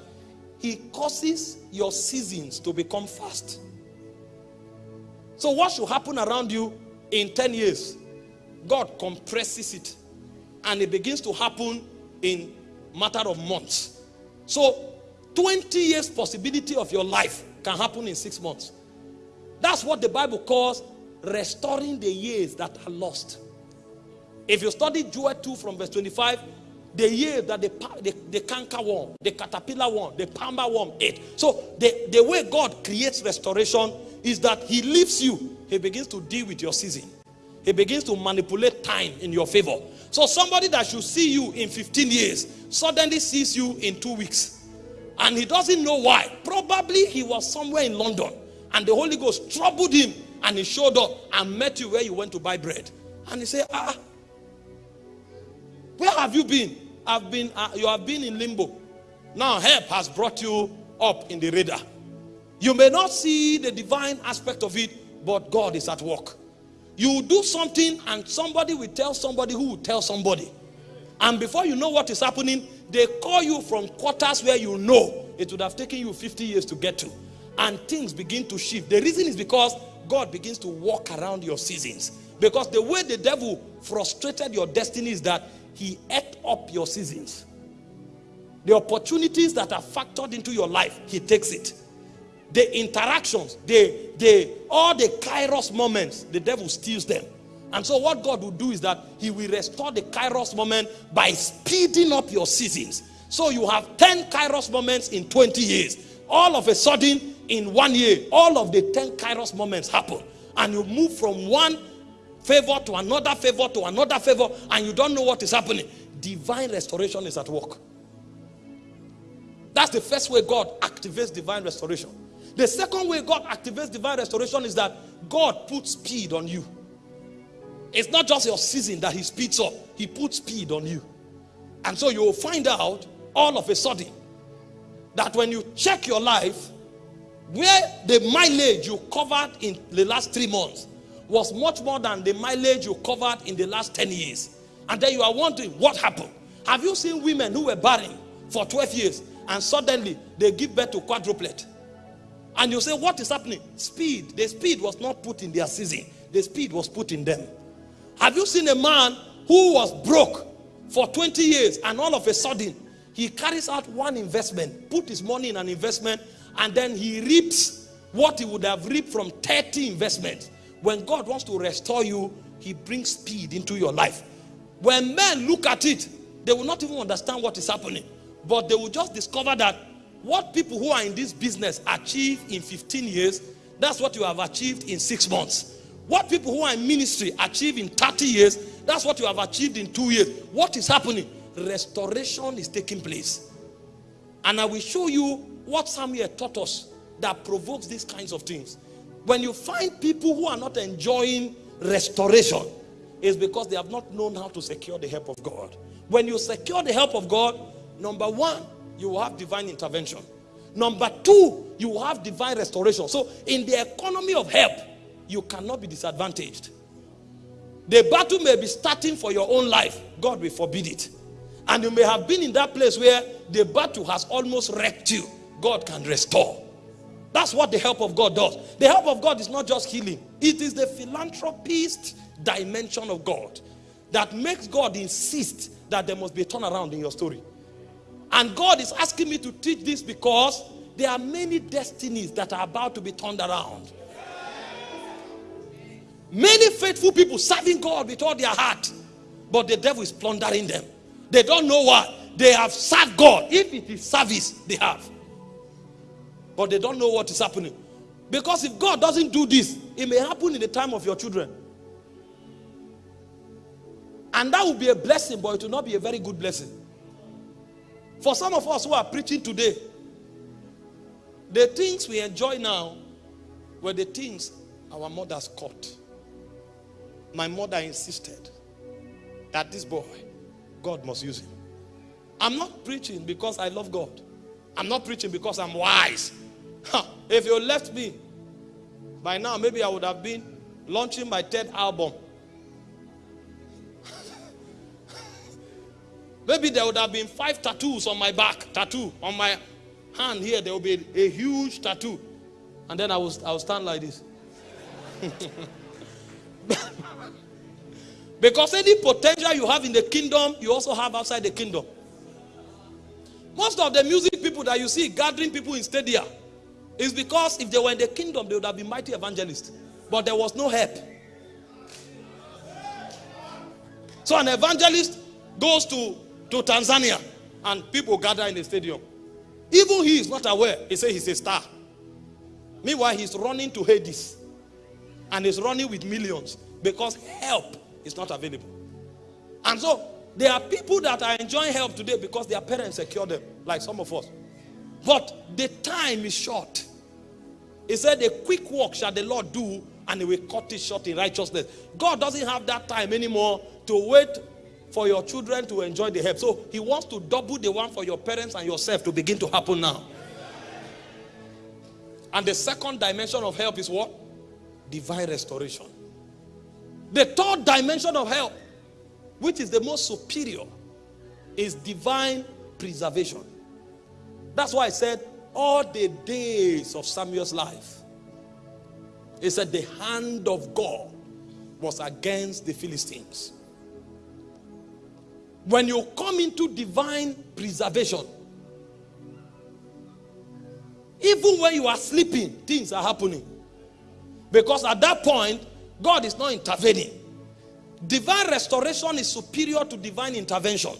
He causes your seasons to become fast. So, what should happen around you in 10 years, God compresses it and it begins to happen in matter of months. So 20 years possibility of your life can happen in six months. That's what the Bible calls restoring the years that are lost. If you study Joel 2 from verse 25, the year that the, the, the canker worm, the caterpillar worm, the palmer worm ate. So the, the way God creates restoration is that he leaves you. He begins to deal with your season. He begins to manipulate time in your favor. So somebody that should see you in 15 years suddenly sees you in two weeks. And he doesn't know why. Probably he was somewhere in London and the Holy Ghost troubled him and he showed up and met you where you went to buy bread. And he said, ah, where have you been? I've been, uh, you have been in limbo. Now help has brought you up in the radar. You may not see the divine aspect of it, but God is at work. You do something and somebody will tell somebody who will tell somebody. And before you know what is happening, they call you from quarters where you know it would have taken you 50 years to get to. And things begin to shift. The reason is because God begins to walk around your seasons. Because the way the devil frustrated your destiny is that he ate up your seasons. The opportunities that are factored into your life, he takes it. The interactions, the, the, all the kairos moments, the devil steals them. And so what God will do is that he will restore the kairos moment by speeding up your seasons. So you have 10 kairos moments in 20 years. All of a sudden, in one year, all of the 10 kairos moments happen. And you move from one favor to another favor to another favor and you don't know what is happening. Divine restoration is at work. That's the first way God activates divine restoration. The second way God activates divine restoration is that God puts speed on you. It's not just your season that he speeds up. He puts speed on you. And so you will find out all of a sudden that when you check your life, where the mileage you covered in the last three months was much more than the mileage you covered in the last 10 years. And then you are wondering what happened. Have you seen women who were barren for 12 years and suddenly they give birth to quadruplet? And you say, what is happening? Speed. The speed was not put in their season. The speed was put in them. Have you seen a man who was broke for 20 years and all of a sudden he carries out one investment, put his money in an investment and then he reaps what he would have reaped from 30 investments. When God wants to restore you, he brings speed into your life. When men look at it, they will not even understand what is happening. But they will just discover that what people who are in this business achieve in 15 years, that's what you have achieved in six months. What people who are in ministry achieve in 30 years, that's what you have achieved in two years. What is happening? Restoration is taking place. And I will show you what Samuel taught us that provokes these kinds of things. When you find people who are not enjoying restoration, it's because they have not known how to secure the help of God. When you secure the help of God, number one, you will have divine intervention. Number two, you will have divine restoration. So in the economy of help, you cannot be disadvantaged. The battle may be starting for your own life. God will forbid it. And you may have been in that place where the battle has almost wrecked you. God can restore. That's what the help of God does. The help of God is not just healing. It is the philanthropist dimension of God that makes God insist that there must be a turnaround in your story. And God is asking me to teach this because there are many destinies that are about to be turned around. Many faithful people serving God with all their heart, but the devil is plundering them. They don't know what. They have served God. If it is service, they have. But they don't know what is happening. Because if God doesn't do this, it may happen in the time of your children. And that will be a blessing, but it will not be a very good blessing. For some of us who are preaching today, the things we enjoy now were the things our mothers caught. My mother insisted that this boy, God must use him. I'm not preaching because I love God. I'm not preaching because I'm wise. If you left me, by now maybe I would have been launching my third album. Maybe there would have been five tattoos on my back, tattoo on my hand here. There will be a, a huge tattoo, and then I will I will stand like this. (laughs) because any potential you have in the kingdom, you also have outside the kingdom. Most of the music people that you see gathering people in stadia is because if they were in the kingdom, they would have been mighty evangelists. But there was no help. So an evangelist goes to, to Tanzania and people gather in the stadium. Even he is not aware. He says he's a star. Meanwhile, he's running to Hades. And he's running with millions because help is not available. And so there are people that are enjoying help today because their parents secure them, like some of us. But the time is short. He said, A quick work shall the Lord do, and he will cut it short in righteousness. God doesn't have that time anymore to wait for your children to enjoy the help. So he wants to double the one for your parents and yourself to begin to happen now. And the second dimension of help is what? Divine restoration. The third dimension of help which is the most superior, is divine preservation. That's why I said, all the days of Samuel's life, he said, the hand of God was against the Philistines. When you come into divine preservation, even when you are sleeping, things are happening. Because at that point, God is not intervening. Divine restoration is superior to divine intervention.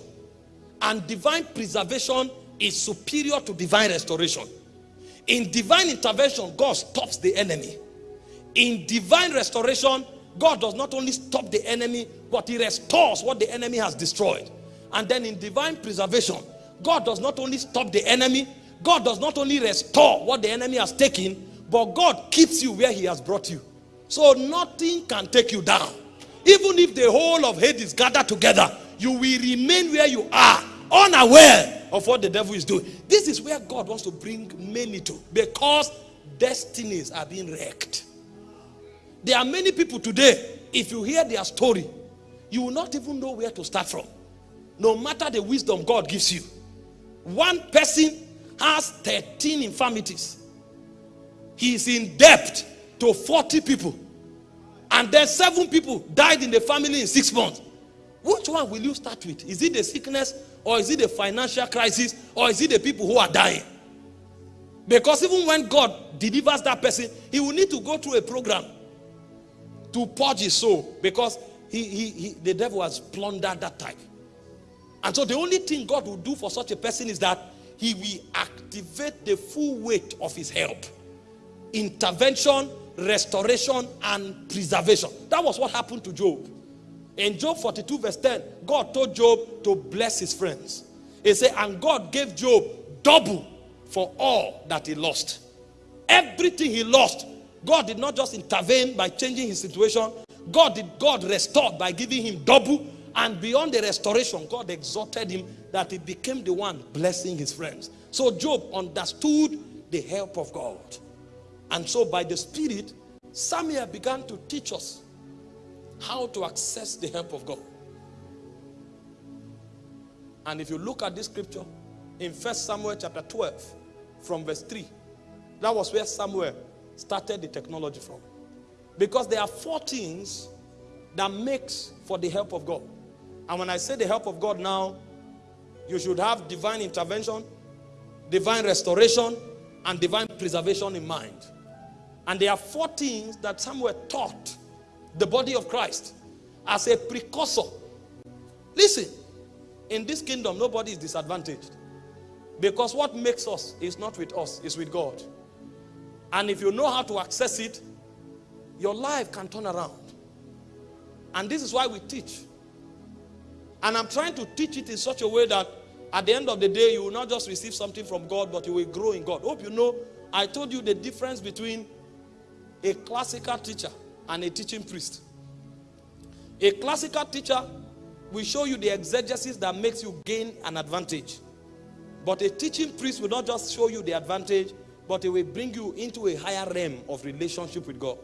And divine preservation is superior to divine restoration. In divine intervention, God stops the enemy. In divine restoration, God does not only stop the enemy, but he restores what the enemy has destroyed. And then in divine preservation, God does not only stop the enemy, God does not only restore what the enemy has taken, but God keeps you where he has brought you. So nothing can take you down. Even if the whole of Hades gathered together, you will remain where you are, unaware of what the devil is doing. This is where God wants to bring many to because destinies are being wrecked. There are many people today, if you hear their story, you will not even know where to start from. No matter the wisdom God gives you. One person has 13 infirmities. He is in debt to 40 people and then seven people died in the family in six months. Which one will you start with? Is it the sickness or is it the financial crisis or is it the people who are dying? Because even when God delivers that person, he will need to go through a program to purge his soul because he, he, he, the devil has plundered that type. And so the only thing God will do for such a person is that he will activate the full weight of his help. Intervention, restoration and preservation. That was what happened to Job. In Job 42 verse 10, God told Job to bless his friends. He said, and God gave Job double for all that he lost. Everything he lost, God did not just intervene by changing his situation. God did God restored by giving him double. And beyond the restoration, God exhorted him that he became the one blessing his friends. So Job understood the help of God. And so by the Spirit, Samuel began to teach us how to access the help of God. And if you look at this scripture in First Samuel chapter 12 from verse 3, that was where Samuel started the technology from. Because there are four things that makes for the help of God. And when I say the help of God now, you should have divine intervention, divine restoration, and divine preservation in mind. And there are four things that somewhere taught the body of Christ as a precursor. Listen, in this kingdom, nobody is disadvantaged. Because what makes us is not with us, it's with God. And if you know how to access it, your life can turn around. And this is why we teach And I'm trying to teach it in such a way that at the end of the day, you will not just receive something from God, but you will grow in God. Hope you know, I told you the difference between a classical teacher and a teaching priest. A classical teacher will show you the exegesis that makes you gain an advantage. But a teaching priest will not just show you the advantage, but it will bring you into a higher realm of relationship with God.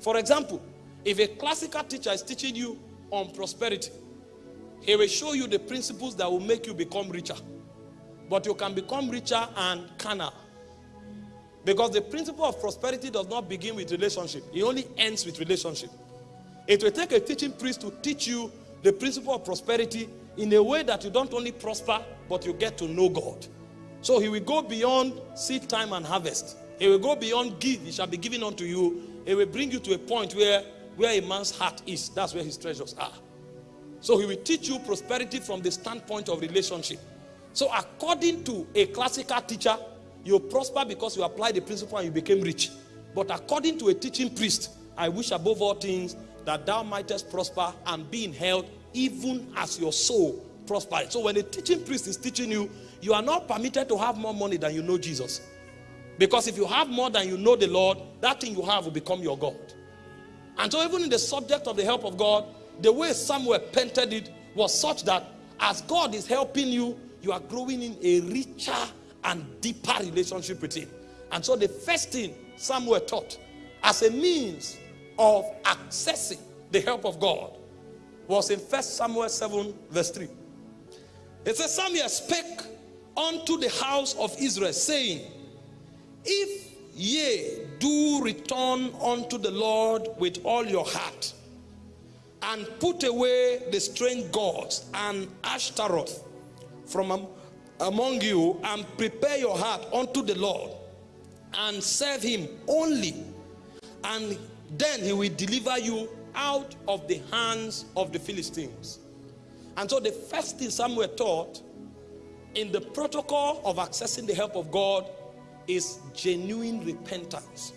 For example, if a classical teacher is teaching you on prosperity, he will show you the principles that will make you become richer. But you can become richer and carnal. Because the principle of prosperity does not begin with relationship. It only ends with relationship. It will take a teaching priest to teach you the principle of prosperity in a way that you don't only prosper, but you get to know God. So he will go beyond seed time and harvest. He will go beyond give. He shall be given unto you. He will bring you to a point where, where a man's heart is. That's where his treasures are. So he will teach you prosperity from the standpoint of relationship. So according to a classical teacher, you prosper because you apply the principle and you became rich. But according to a teaching priest, I wish above all things that thou mightest prosper and be in health even as your soul prospers. So when a teaching priest is teaching you, you are not permitted to have more money than you know Jesus. Because if you have more than you know the Lord, that thing you have will become your God. And so even in the subject of the help of God, the way Samuel painted it was such that as God is helping you, you are growing in a richer and deeper relationship with him. And so the first thing Samuel taught as a means of accessing the help of God was in First Samuel 7 verse 3. It says Samuel spake unto the house of Israel saying, If ye do return unto the Lord with all your heart and put away the strange gods and Ashtaroth from among you and prepare your heart unto the Lord and serve him only and then he will deliver you out of the hands of the Philistines. And so the first thing Samuel taught in the protocol of accessing the help of God is genuine repentance.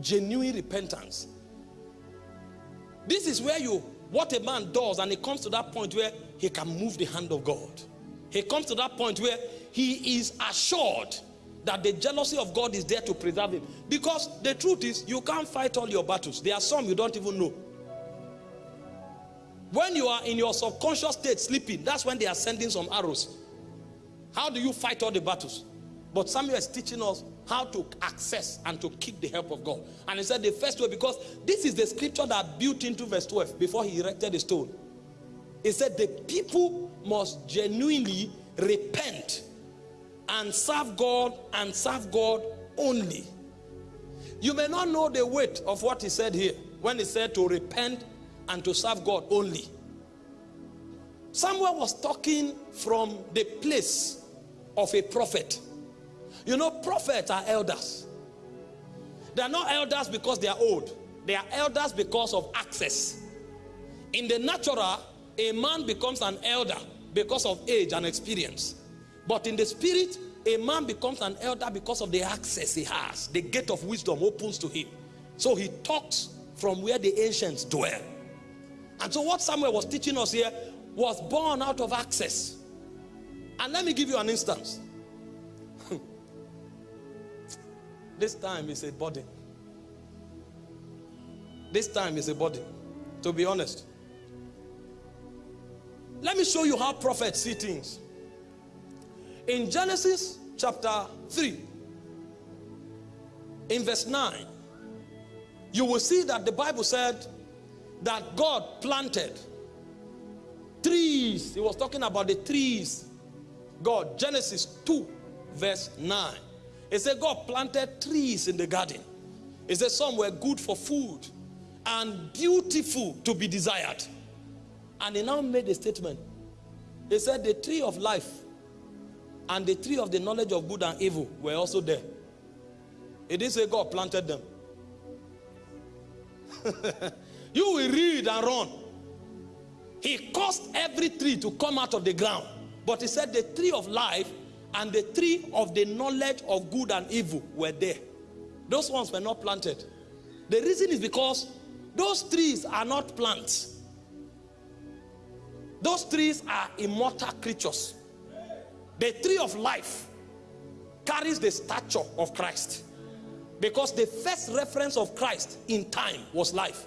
Genuine repentance. This is where you, what a man does, and he comes to that point where he can move the hand of God. He comes to that point where he is assured that the jealousy of God is there to preserve him. Because the truth is, you can't fight all your battles. There are some you don't even know. When you are in your subconscious state sleeping, that's when they are sending some arrows. How do you fight all the battles? But Samuel is teaching us how to access and to keep the help of God. And he said the first way, because this is the scripture that built into verse 12 before he erected the stone. He said the people must genuinely repent and serve God and serve God only. You may not know the weight of what he said here when he said to repent and to serve God only. Samuel was talking from the place of a prophet. You know, prophets are elders. They are not elders because they are old. They are elders because of access. In the natural, a man becomes an elder because of age and experience. But in the spirit, a man becomes an elder because of the access he has. The gate of wisdom opens to him. So he talks from where the ancients dwell. And so what Samuel was teaching us here was born out of access. And let me give you an instance. (laughs) this time is a body. This time is a body. To be honest. Let me show you how prophets see things. In Genesis chapter 3, in verse 9, you will see that the Bible said that God planted trees. He was talking about the trees. God, Genesis 2, verse 9. It said God planted trees in the garden. It said some were good for food and beautiful to be desired. And he now made a statement. He said the tree of life and the tree of the knowledge of good and evil were also there. It didn't say God planted them. (laughs) you will read and run. He caused every tree to come out of the ground. But he said the tree of life and the tree of the knowledge of good and evil were there. Those ones were not planted. The reason is because those trees are not plants. Those trees are immortal creatures. The tree of life carries the stature of Christ. Because the first reference of Christ in time was life.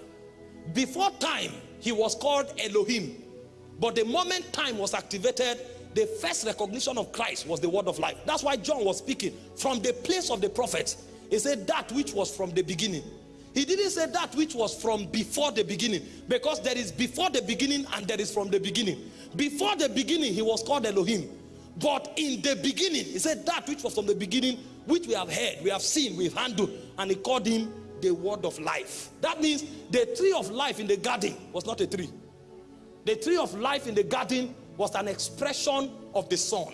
Before time, he was called Elohim. But the moment time was activated, the first recognition of Christ was the word of life. That's why John was speaking from the place of the prophets. He said that which was from the beginning. He didn't say that which was from before the beginning because there is before the beginning and there is from the beginning. Before the beginning, he was called Elohim. But in the beginning, he said that which was from the beginning, which we have heard, we have seen, we've handled, and he called him the word of life. That means the tree of life in the garden was not a tree. The tree of life in the garden was an expression of the Son.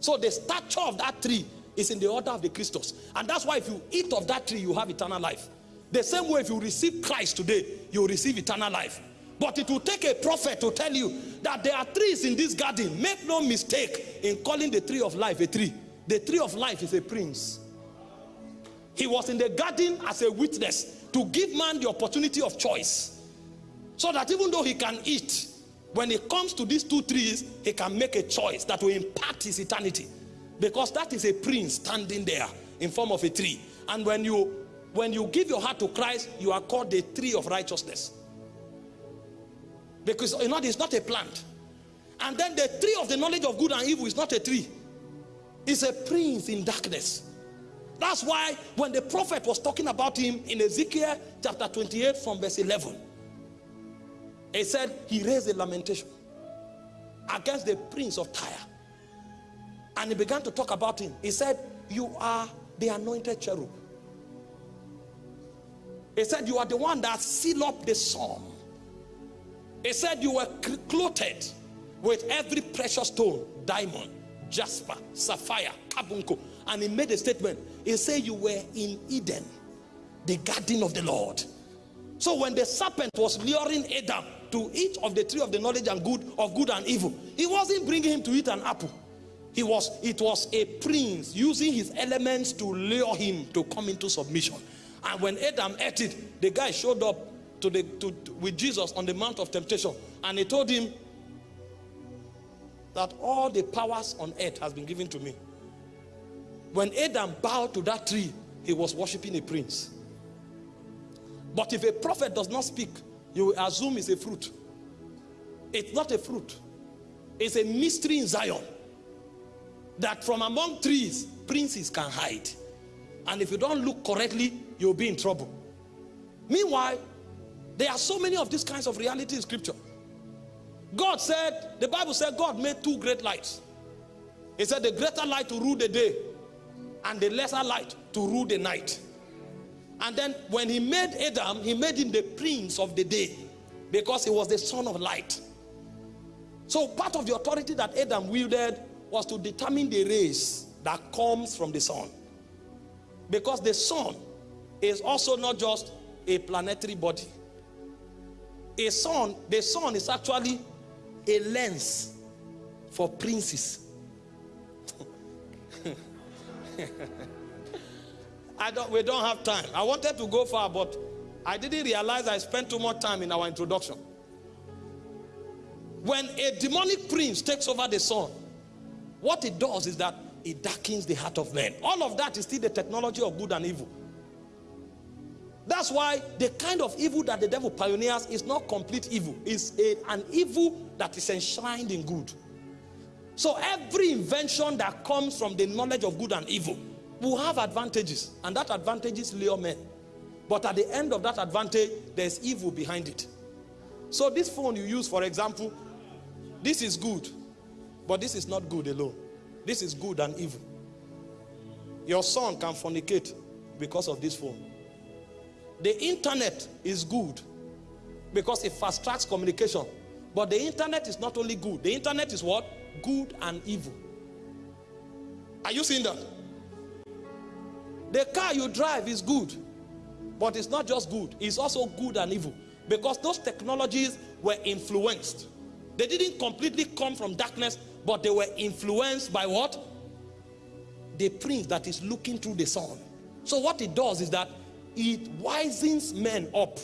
So the stature of that tree is in the order of the Christos. And that's why if you eat of that tree, you have eternal life. The same way if you receive Christ today, you receive eternal life. But it will take a prophet to tell you that there are trees in this garden. Make no mistake in calling the tree of life a tree. The tree of life is a prince. He was in the garden as a witness to give man the opportunity of choice. So that even though he can eat, when it comes to these two trees, he can make a choice that will impact his eternity. Because that is a prince standing there in form of a tree. And when you when you give your heart to Christ, you are called the tree of righteousness. Because you know it's not a plant. And then the tree of the knowledge of good and evil is not a tree. It's a prince in darkness. That's why when the prophet was talking about him in Ezekiel chapter 28 from verse 11, he said he raised a lamentation against the prince of Tyre. And he began to talk about him. He said, you are the anointed cherub. He said, you are the one that seal up the psalm. He said, you were clothed with every precious stone, diamond, jasper, sapphire, carbuncle. And he made a statement. He said, you were in Eden, the garden of the Lord. So when the serpent was luring Adam to eat of the tree of the knowledge and good of good and evil, he wasn't bringing him to eat an apple. He was, it was a prince using his elements to lure him to come into submission. And when Adam ate it, the guy showed up to the, to, to, with Jesus on the Mount of Temptation. And he told him that all the powers on earth has been given to me. When Adam bowed to that tree, he was worshiping a prince. But if a prophet does not speak, you will assume it's a fruit. It's not a fruit. It's a mystery in Zion. That from among trees, princes can hide. And if you don't look correctly, you'll be in trouble. Meanwhile, there are so many of these kinds of reality in scripture. God said, the Bible said God made two great lights. He said the greater light to rule the day and the lesser light to rule the night. And then when he made Adam, he made him the prince of the day because he was the son of light. So part of the authority that Adam wielded was to determine the rays that comes from the sun. Because the sun is also not just a planetary body. A sun, the sun is actually a lens for princes. (laughs) I don't, we don't have time. I wanted to go far, but I didn't realize I spent too much time in our introduction. When a demonic prince takes over the sun, what it does is that it darkens the heart of men. All of that is still the technology of good and evil. That's why the kind of evil that the devil pioneers is not complete evil. It's a, an evil that is enshrined in good. So every invention that comes from the knowledge of good and evil will have advantages. And that advantages lure men. But at the end of that advantage, there's evil behind it. So this phone you use, for example, this is good. But this is not good alone. This is good and evil. Your son can fornicate because of this phone. The internet is good because it fast tracks communication. But the internet is not only good. The internet is what? Good and evil. Are you seeing that? The car you drive is good. But it's not just good. It's also good and evil. Because those technologies were influenced. They didn't completely come from darkness but they were influenced by what? The prince that is looking through the sun. So what it does is that it wisens men up.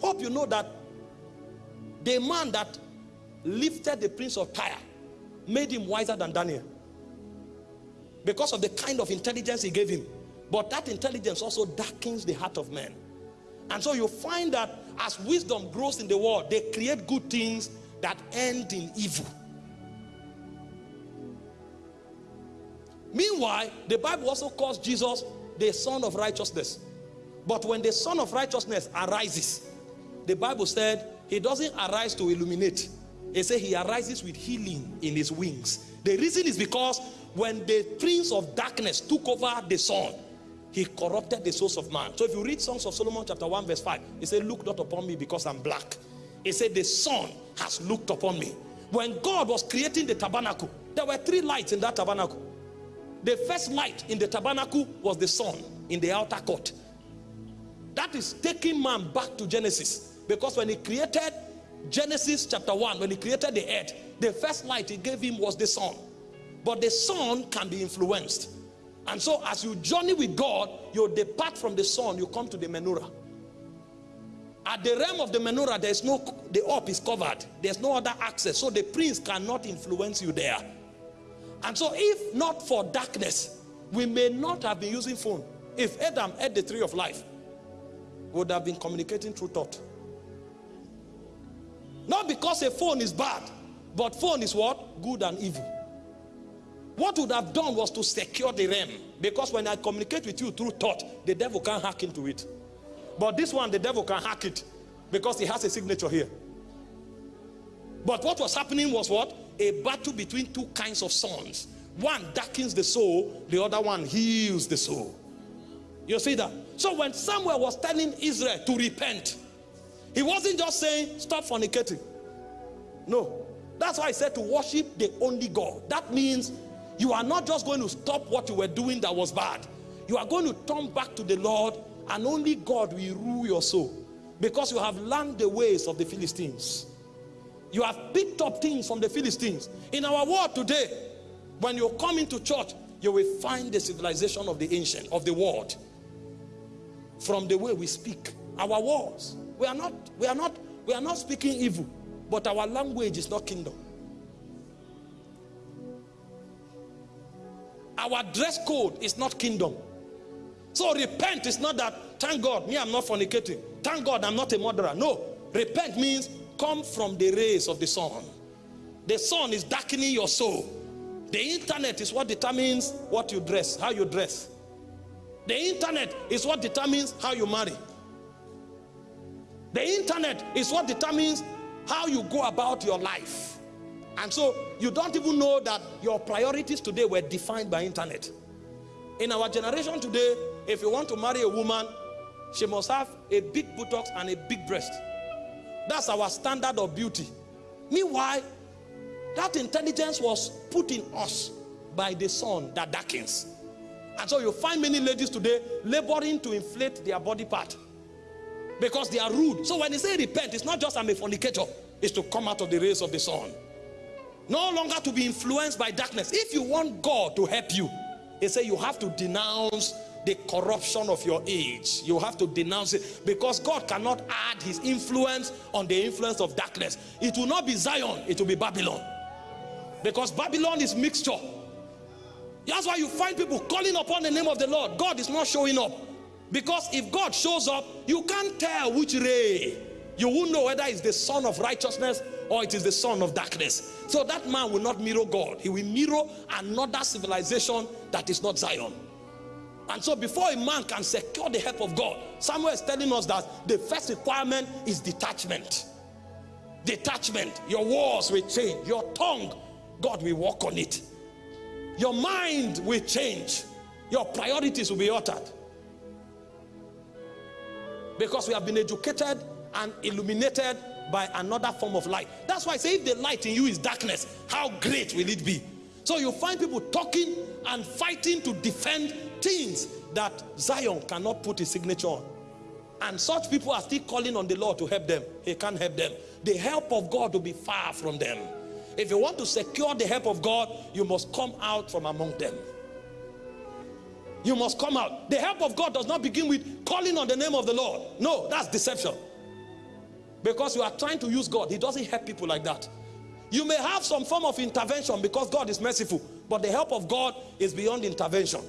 Hope you know that the man that lifted the prince of Tyre, made him wiser than Daniel. Because of the kind of intelligence he gave him. But that intelligence also darkens the heart of men. And so you find that as wisdom grows in the world, they create good things that end in evil. Meanwhile, the Bible also calls Jesus the sun of righteousness. But when the sun of righteousness arises, the Bible said he doesn't arise to illuminate. It said he arises with healing in his wings. The reason is because when the prince of darkness took over the sun, he corrupted the souls of man. So if you read Songs of Solomon chapter 1 verse 5, he said, look not upon me because I'm black. He said, the sun has looked upon me. When God was creating the tabernacle, there were three lights in that tabernacle. The first light in the tabernacle was the sun in the outer court. That is taking man back to Genesis. Because when he created Genesis chapter 1, when he created the earth, the first light he gave him was the sun. But the sun can be influenced. And so as you journey with God, you depart from the sun, you come to the menorah. At the realm of the menorah, there's no, the up is covered. There's no other access. So the prince cannot influence you there. And so if not for darkness, we may not have been using phone. If Adam ate the tree of life, would have been communicating through thought. Not because a phone is bad, but phone is what? Good and evil. What would have done was to secure the realm. Because when I communicate with you through thought, the devil can't hack into it. But this one, the devil can hack it because he has a signature here. But what was happening was what? A battle between two kinds of sons. One darkens the soul, the other one heals the soul. You see that? So when Samuel was telling Israel to repent, he wasn't just saying, stop fornicating. No. That's why I said to worship the only God. That means you are not just going to stop what you were doing that was bad. You are going to turn back to the Lord and only God will rule your soul. Because you have learned the ways of the Philistines. You have picked up things from the Philistines. In our world today, when you come into church, you will find the civilization of the ancient, of the world. From the way we speak. Our words. We are not, we are not, we are not speaking evil. But our language is not kingdom. Our dress code is not kingdom. So repent is not that, thank God, me, I'm not fornicating. Thank God, I'm not a murderer. No. Repent means come from the rays of the sun. The sun is darkening your soul. The internet is what determines what you dress, how you dress. The internet is what determines how you marry. The internet is what determines how you go about your life. And so you don't even know that your priorities today were defined by internet. In our generation today, if you want to marry a woman, she must have a big buttocks and a big breast. That's our standard of beauty. Meanwhile, that intelligence was put in us by the sun that darkens. And so you find many ladies today laboring to inflate their body part because they are rude. So when they say repent, it's not just I'm a fornicator, it's to come out of the rays of the sun. No longer to be influenced by darkness. If you want God to help you, he say you have to denounce the corruption of your age. You have to denounce it because God cannot add his influence on the influence of darkness. It will not be Zion, it will be Babylon. Because Babylon is mixture. That's why you find people calling upon the name of the Lord. God is not showing up. Because if God shows up, you can't tell which ray. You won't know whether it's the son of righteousness or it is the son of darkness. So that man will not mirror God. He will mirror another civilization that is not Zion. And so before a man can secure the help of God, Samuel is telling us that the first requirement is detachment. Detachment. Your words will change. Your tongue, God will work on it. Your mind will change. Your priorities will be altered. Because we have been educated and illuminated by another form of light. That's why I say if the light in you is darkness, how great will it be? So you find people talking and fighting to defend things that Zion cannot put his signature on. And such people are still calling on the Lord to help them. He can't help them. The help of God will be far from them. If you want to secure the help of God, you must come out from among them. You must come out. The help of God does not begin with calling on the name of the Lord. No, that's deception. Because you are trying to use God. He doesn't help people like that. You may have some form of intervention because God is merciful, but the help of God is beyond intervention.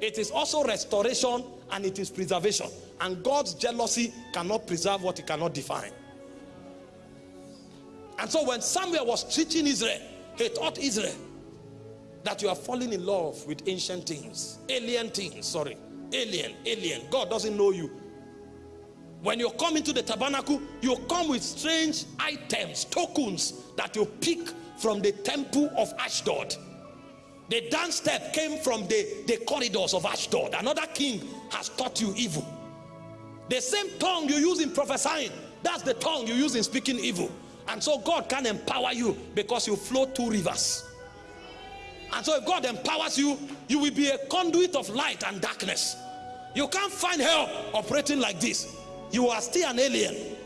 It is also restoration and it is preservation. And God's jealousy cannot preserve what he cannot define. And so when Samuel was teaching Israel, he taught Israel that you are falling in love with ancient things, alien things, sorry, alien, alien. God doesn't know you. When you come into the tabernacle, you come with strange items, tokens that you pick from the temple of Ashdod. The dance step came from the, the corridors of Ashdod. Another king has taught you evil. The same tongue you use in prophesying, that's the tongue you use in speaking evil. And so God can empower you because you flow two rivers. And so if God empowers you, you will be a conduit of light and darkness. You can't find help operating like this you are still an alien.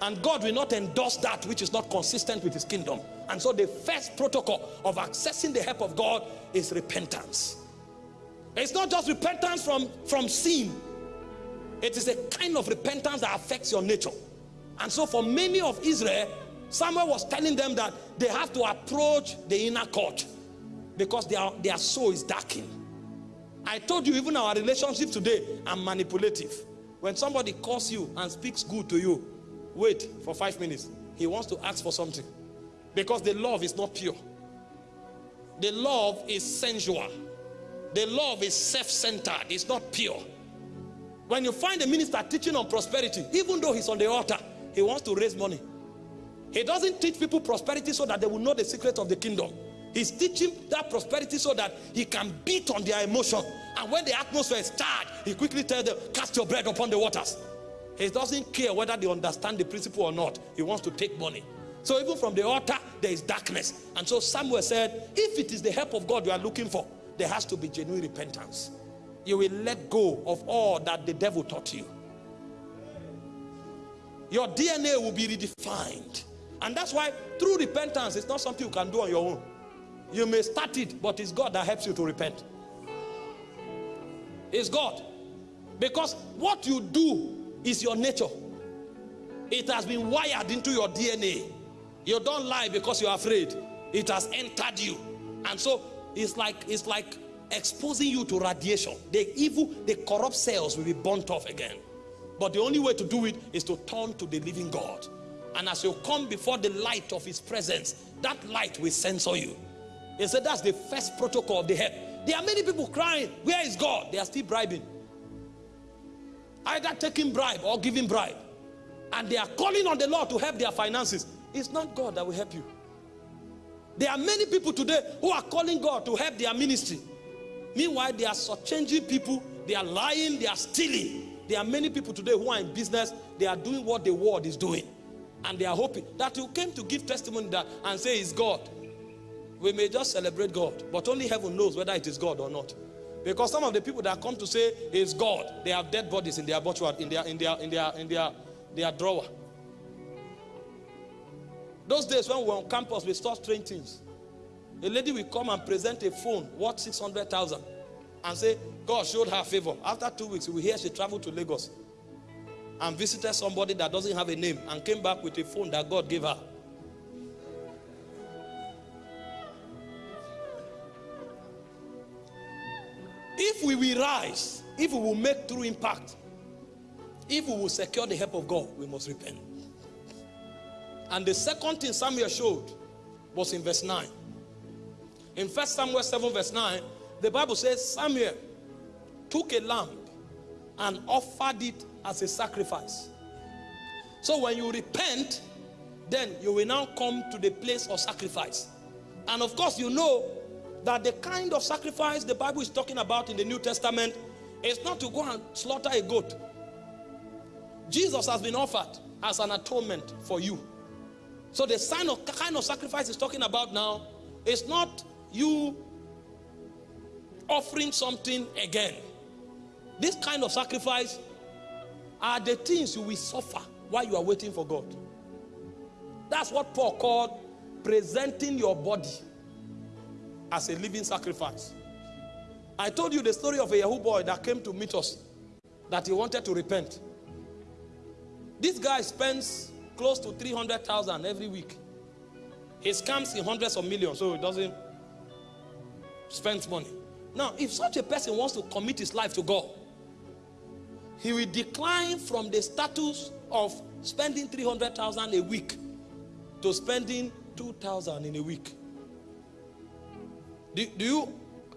And God will not endorse that which is not consistent with his kingdom. And so the first protocol of accessing the help of God is repentance. It's not just repentance from, from sin. It is a kind of repentance that affects your nature. And so for many of Israel, Samuel was telling them that they have to approach the inner court because their, their soul is darkened. I told you even our relationships today are manipulative. When somebody calls you and speaks good to you, wait for five minutes. He wants to ask for something. Because the love is not pure. The love is sensual. The love is self-centered. It's not pure. When you find a minister teaching on prosperity, even though he's on the altar, he wants to raise money. He doesn't teach people prosperity so that they will know the secret of the kingdom. He's teaching that prosperity so that he can beat on their emotion. And when the atmosphere is charged, he quickly tells them, cast your bread upon the waters. He doesn't care whether they understand the principle or not. He wants to take money. So even from the altar, there is darkness. And so Samuel said, if it is the help of God you are looking for, there has to be genuine repentance. You will let go of all that the devil taught you. Your DNA will be redefined. And that's why through repentance, it's not something you can do on your own. You may start it, but it's God that helps you to repent. It's God. Because what you do is your nature. It has been wired into your DNA. You don't lie because you're afraid. It has entered you. And so it's like it's like exposing you to radiation. The evil, the corrupt cells will be burnt off again. But the only way to do it is to turn to the living God. And as you come before the light of his presence, that light will censor you. He said that's the first protocol of the. There are many people crying, where is God? They are still bribing. Either taking bribe or giving bribe. And they are calling on the Lord to help their finances. It's not God that will help you. There are many people today who are calling God to help their ministry. Meanwhile, they are changing people. They are lying. They are stealing. There are many people today who are in business. They are doing what the world is doing. And they are hoping that you came to give testimony that and say it's God we may just celebrate God, but only heaven knows whether it is God or not. Because some of the people that come to say it's God, they have dead bodies in their butcher, in their in their in their in their their drawer. Those days when we were on campus, we saw strange things. A lady will come and present a phone worth 600,000 and say, God showed her favor. After two weeks, we hear she traveled to Lagos and visited somebody that doesn't have a name and came back with a phone that God gave her. If we will rise, if we will make true impact, if we will secure the help of God, we must repent. And the second thing Samuel showed was in verse 9. In 1 Samuel 7 verse 9, the Bible says Samuel took a lamb and offered it as a sacrifice. So when you repent, then you will now come to the place of sacrifice. And of course, you know that the kind of sacrifice the Bible is talking about in the New Testament is not to go and slaughter a goat. Jesus has been offered as an atonement for you. So the sign of kind of sacrifice is talking about now is not you offering something again. This kind of sacrifice are the things you will suffer while you are waiting for God. That's what Paul called presenting your body as a living sacrifice. I told you the story of a Yahoo boy that came to meet us that he wanted to repent. This guy spends close to 300,000 every week. He scams in hundreds of millions, so he doesn't spend money. Now, if such a person wants to commit his life to God, he will decline from the status of spending 300,000 a week to spending 2,000 in a week. Do, do, you,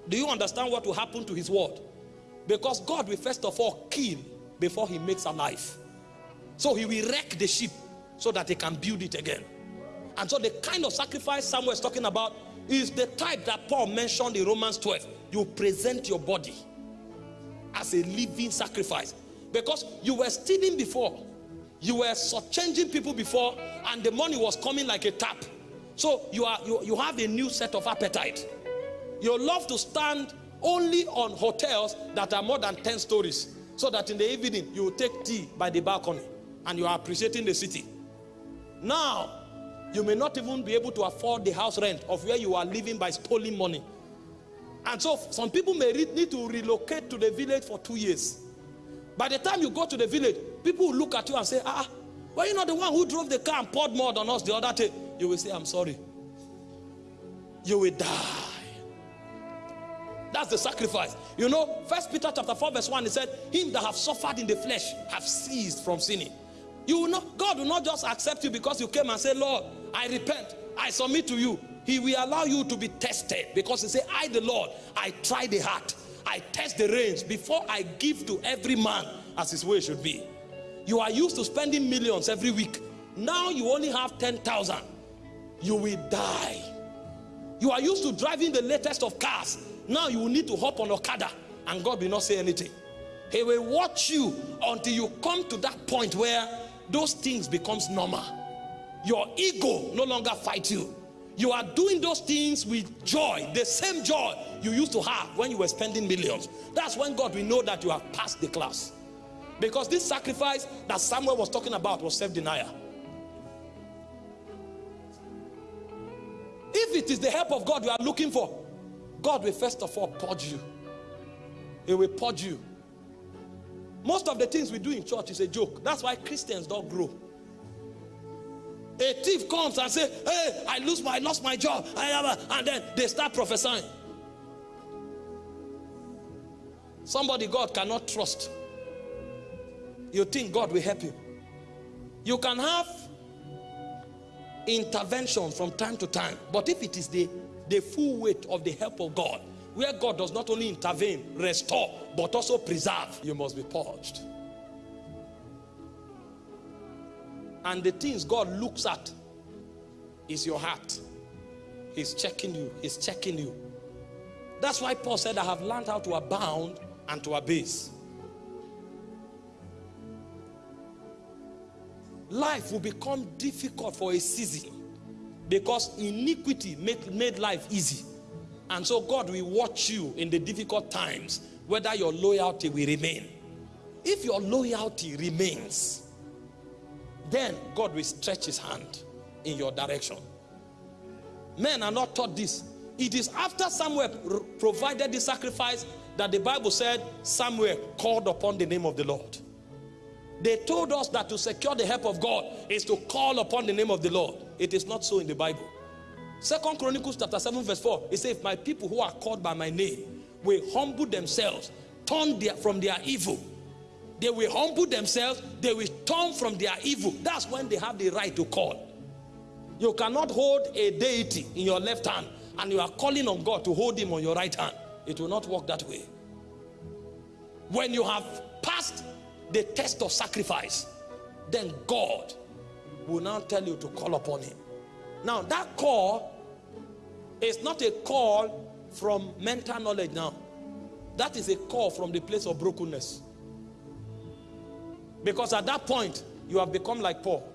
do you understand what will happen to his word? Because God will first of all kill before he makes a alive. So he will wreck the ship so that he can build it again. And so the kind of sacrifice Samuel is talking about is the type that Paul mentioned in Romans 12. You present your body as a living sacrifice. Because you were stealing before. You were changing people before and the money was coming like a tap. So you, are, you, you have a new set of appetite. You love to stand only on hotels that are more than 10 stories. So that in the evening you will take tea by the balcony and you are appreciating the city. Now, you may not even be able to afford the house rent of where you are living by stealing money. And so some people may need to relocate to the village for two years. By the time you go to the village, people will look at you and say, ah, were you not the one who drove the car and poured mud on us the other day? You will say, I'm sorry. You will die. That's the sacrifice. You know, First Peter chapter 4 verse 1, he said, him that have suffered in the flesh have ceased from sinning. You will not, God will not just accept you because you came and say, Lord, I repent, I submit to you. He will allow you to be tested because he said, I the Lord, I try the heart. I test the reins before I give to every man as his way should be. You are used to spending millions every week. Now you only have 10,000. You will die. You are used to driving the latest of cars. Now you will need to hop on Okada and God will not say anything. He will watch you until you come to that point where those things becomes normal. Your ego no longer fights you. You are doing those things with joy, the same joy you used to have when you were spending millions. That's when God will know that you have passed the class. Because this sacrifice that Samuel was talking about was self-denial. If it is the help of God you are looking for, God will first of all purge you. He will purge you. Most of the things we do in church is a joke. That's why Christians don't grow. A thief comes and say, hey, I lose my, I lost my job. And then they start prophesying. Somebody God cannot trust. You think God will help you. You can have intervention from time to time. But if it is the, the full weight of the help of God, where God does not only intervene, restore, but also preserve, you must be purged. And the things God looks at is your heart. He's checking you. He's checking you. That's why Paul said, I have learned how to abound and to abase. Life will become difficult for a season because iniquity made, made life easy. And so God will watch you in the difficult times whether your loyalty will remain. If your loyalty remains, then God will stretch his hand in your direction. Men are not taught this. It is after Samuel provided the sacrifice that the Bible said Samuel called upon the name of the Lord. They told us that to secure the help of God is to call upon the name of the Lord. It is not so in the Bible. Second Chronicles chapter 7 verse 4, it says, if my people who are called by my name will humble themselves, turn their, from their evil, they will humble themselves, they will turn from their evil. That's when they have the right to call. You cannot hold a deity in your left hand and you are calling on God to hold him on your right hand. It will not work that way. When you have passed the test of sacrifice, then God will now tell you to call upon him. Now that call is not a call from mental knowledge now. That is a call from the place of brokenness. Because at that point, you have become like Paul.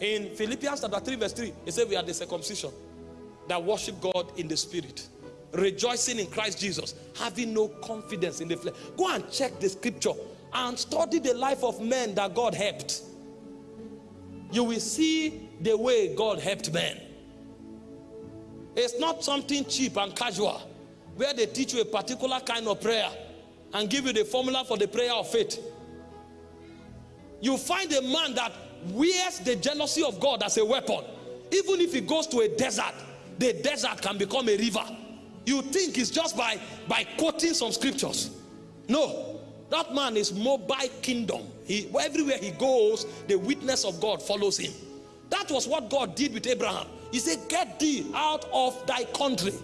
In Philippians chapter 3 verse 3, it says we are the circumcision that worship God in the spirit. Rejoicing in Christ Jesus, having no confidence in the flesh. Go and check the scripture and study the life of men that God helped. You will see the way God helped men. It's not something cheap and casual where they teach you a particular kind of prayer and give you the formula for the prayer of faith you find a man that wears the jealousy of God as a weapon. Even if he goes to a desert, the desert can become a river. You think it's just by, by quoting some scriptures. No, that man is mobile kingdom. He, everywhere he goes, the witness of God follows him. That was what God did with Abraham. He said, Get thee out of thy country.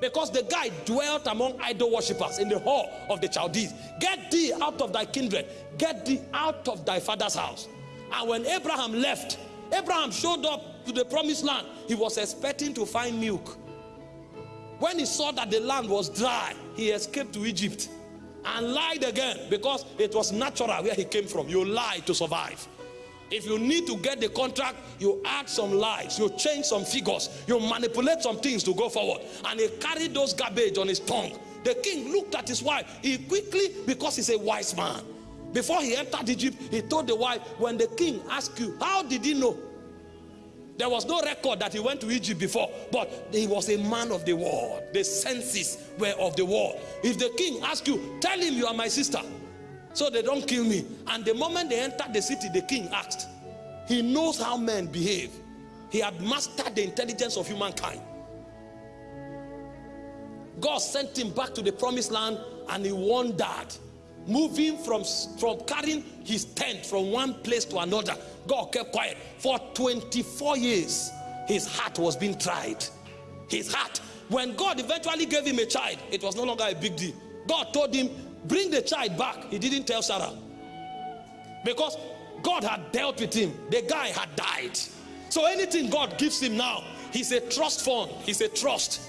Because the guy dwelt among idol worshippers in the hall of the Chaldees. Get thee out of thy kindred. Get thee out of thy father's house. And when Abraham left, Abraham showed up to the promised land. He was expecting to find milk. When he saw that the land was dry, he escaped to Egypt and lied again because it was natural where he came from. You lie to survive. If you need to get the contract, you add some lies, you change some figures, you manipulate some things to go forward. And he carried those garbage on his tongue. The king looked at his wife. He quickly, because he's a wise man, before he entered Egypt, he told the wife, when the king asked you, how did he know? There was no record that he went to Egypt before, but he was a man of the world. The senses were of the world. If the king asks you, tell him you are my sister, so they don't kill me. And the moment they entered the city, the king asked. He knows how men behave. He had mastered the intelligence of humankind. God sent him back to the promised land and he wondered moving from, from carrying his tent from one place to another. God kept quiet. For 24 years, his heart was being tried. His heart. When God eventually gave him a child, it was no longer a big deal. God told him, bring the child back. He didn't tell Sarah. Because God had dealt with him. The guy had died. So anything God gives him now, he's a trust fund. He's a trust.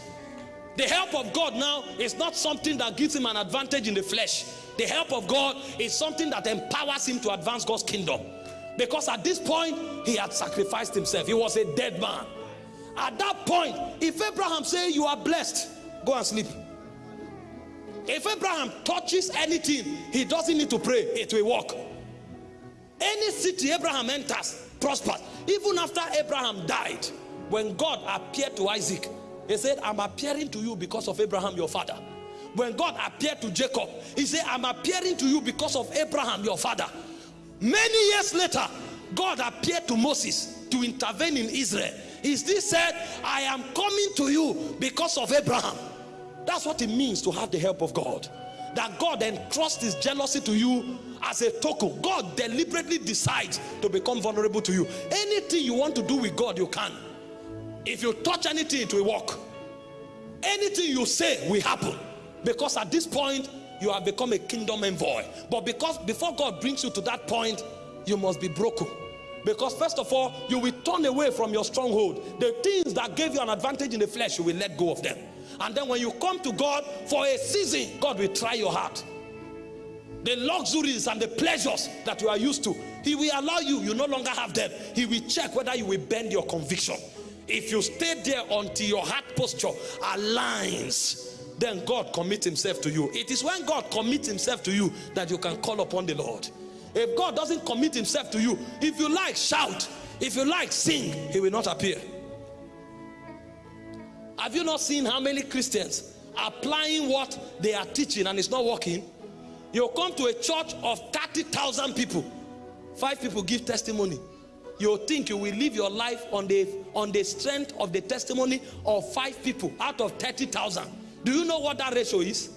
The help of God now is not something that gives him an advantage in the flesh. The help of God is something that empowers him to advance God's kingdom. Because at this point, he had sacrificed himself. He was a dead man. At that point, if Abraham say you are blessed, go and sleep. If Abraham touches anything, he doesn't need to pray, it will work. Any city Abraham enters prospers. Even after Abraham died, when God appeared to Isaac, he said, I'm appearing to you because of Abraham, your father. When God appeared to Jacob, he said, I'm appearing to you because of Abraham, your father. Many years later, God appeared to Moses to intervene in Israel. He still said, I am coming to you because of Abraham. That's what it means to have the help of God. That God entrusts his jealousy to you as a token. God deliberately decides to become vulnerable to you. Anything you want to do with God, you can. If you touch anything, it will work. Anything you say will happen. Because at this point, you have become a kingdom envoy. But because before God brings you to that point, you must be broken. Because first of all, you will turn away from your stronghold. The things that gave you an advantage in the flesh, you will let go of them. And then when you come to God for a season, God will try your heart. The luxuries and the pleasures that you are used to, He will allow you, you no longer have them. He will check whether you will bend your conviction. If you stay there until your heart posture aligns, then God commits himself to you. It is when God commits himself to you that you can call upon the Lord. If God doesn't commit himself to you, if you like, shout. If you like, sing. He will not appear. Have you not seen how many Christians are applying what they are teaching and it's not working? You come to a church of 30,000 people. Five people give testimony. You think you will live your life on the, on the strength of the testimony of five people out of 30,000. Do you know what that ratio is?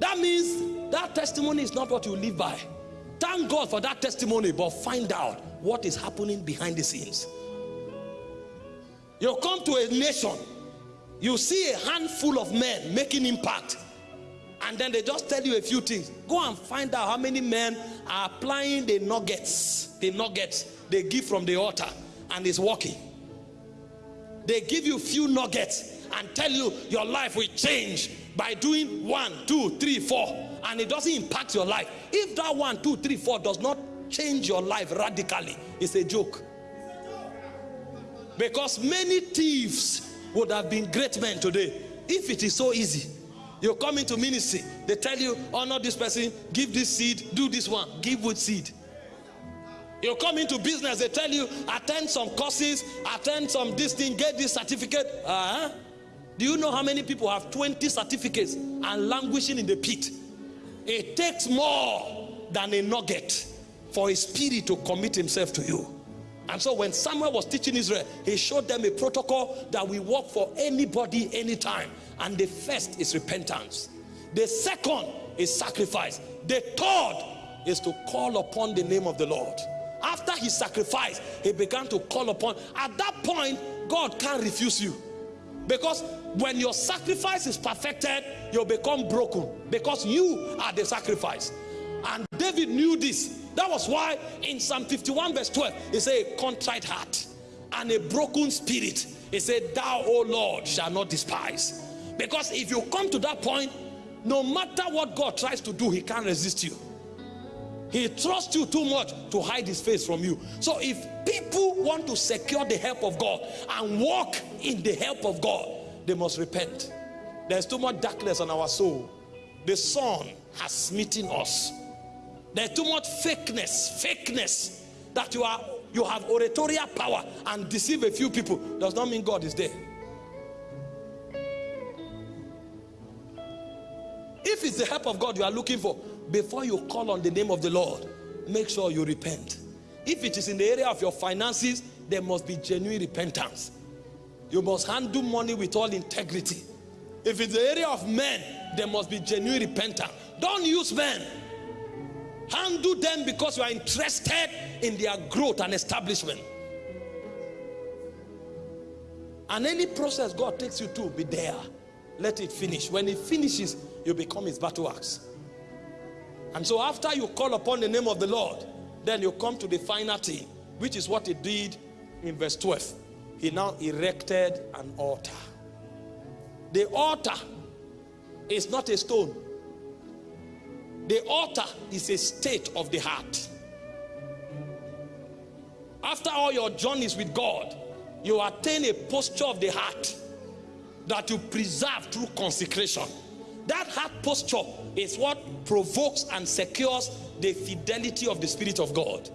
That means that testimony is not what you live by. Thank God for that testimony, but find out what is happening behind the scenes. You come to a nation, you see a handful of men making impact, and then they just tell you a few things. Go and find out how many men are applying the nuggets, the nuggets they give from the altar, and it's working. They give you few nuggets and tell you your life will change by doing one, two, three, four, and it doesn't impact your life. If that one, two, three, four does not change your life radically, it's a joke. Because many thieves would have been great men today if it is so easy. You come into ministry, they tell you, honor this person, give this seed, do this one, give with seed. You come into business, they tell you, attend some courses, attend some this thing, get this certificate. Uh -huh. Do you know how many people have 20 certificates and languishing in the pit? It takes more than a nugget for a spirit to commit himself to you. And so when Samuel was teaching Israel, he showed them a protocol that we work for anybody, anytime. And the first is repentance. The second is sacrifice. The third is to call upon the name of the Lord. After he sacrificed, he began to call upon. At that point, God can't refuse you. Because when your sacrifice is perfected, you'll become broken. Because you are the sacrifice. And David knew this. That was why in Psalm 51 verse 12, he said, a contrite heart and a broken spirit. He said, thou, O Lord, shall not despise. Because if you come to that point, no matter what God tries to do, he can't resist you. He trusts you too much to hide his face from you. So if people want to secure the help of God and walk in the help of God, they must repent. There's too much darkness on our soul. The sun has smitten us. There's too much fakeness, fakeness that you are you have oratorial power and deceive a few people does not mean God is there. If it's the help of God you are looking for, before you call on the name of the Lord, make sure you repent. If it is in the area of your finances, there must be genuine repentance. You must handle money with all integrity. If it's the area of men, there must be genuine repentance. Don't use men. Handle them because you are interested in their growth and establishment. And any process God takes you to, be there. Let it finish. When it finishes, you become his battle axe. And so after you call upon the name of the Lord, then you come to the final thing, which is what he did in verse 12. He now erected an altar. The altar is not a stone. The altar is a state of the heart. After all your journeys with God, you attain a posture of the heart that you preserve through consecration. That heart posture is what provokes and secures the fidelity of the Spirit of God.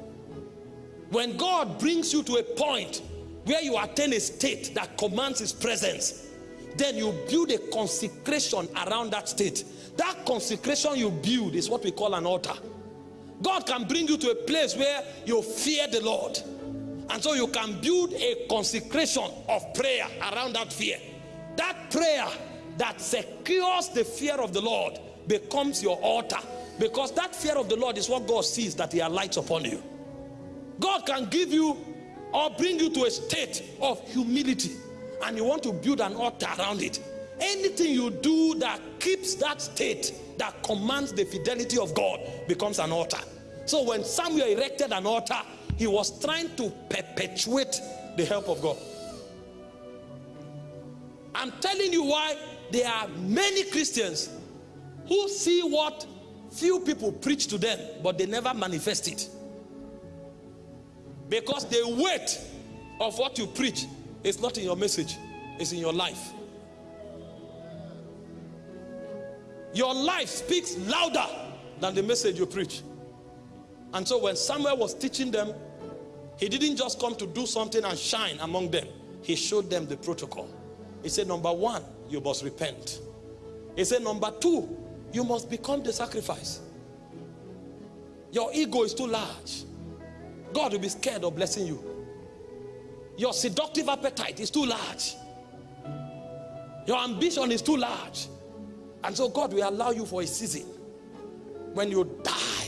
When God brings you to a point where you attain a state that commands his presence, then you build a consecration around that state. That consecration you build is what we call an altar. God can bring you to a place where you fear the Lord. And so you can build a consecration of prayer around that fear. That prayer that secures the fear of the Lord becomes your altar. Because that fear of the Lord is what God sees that he alights upon you. God can give you or bring you to a state of humility and you want to build an altar around it. Anything you do that keeps that state that commands the fidelity of God becomes an altar. So when Samuel erected an altar he was trying to perpetuate the help of God. I'm telling you why there are many Christians who see what few people preach to them, but they never manifest it. Because the weight of what you preach is not in your message, it's in your life. Your life speaks louder than the message you preach. And so when Samuel was teaching them, he didn't just come to do something and shine among them. He showed them the protocol. He said, number one, you must repent. He said, number two, you must become the sacrifice. Your ego is too large. God will be scared of blessing you. Your seductive appetite is too large. Your ambition is too large. And so God will allow you for a season when you die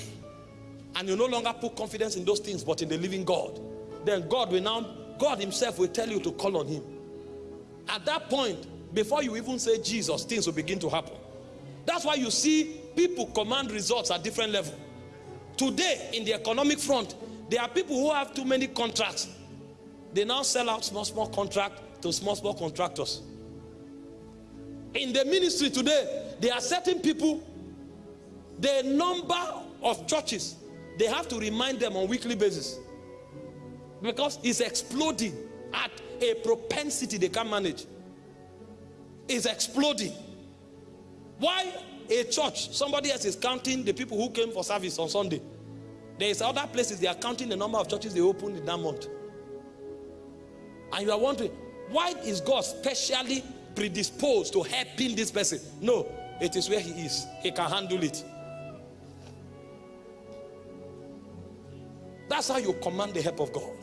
and you no longer put confidence in those things but in the living God. Then God will now, God himself will tell you to call on him. At that point, before you even say Jesus, things will begin to happen. That's why you see people command results at different level. Today, in the economic front, there are people who have too many contracts. They now sell out small, small contract to small, small contractors. In the ministry today, there are certain people, the number of churches, they have to remind them on weekly basis. Because it's exploding at a propensity they can't manage is exploding. Why a church, somebody else is counting the people who came for service on Sunday. There is other places they are counting the number of churches they opened in that month. And you are wondering, why is God specially predisposed to helping this person? No, it is where he is. He can handle it. That's how you command the help of God.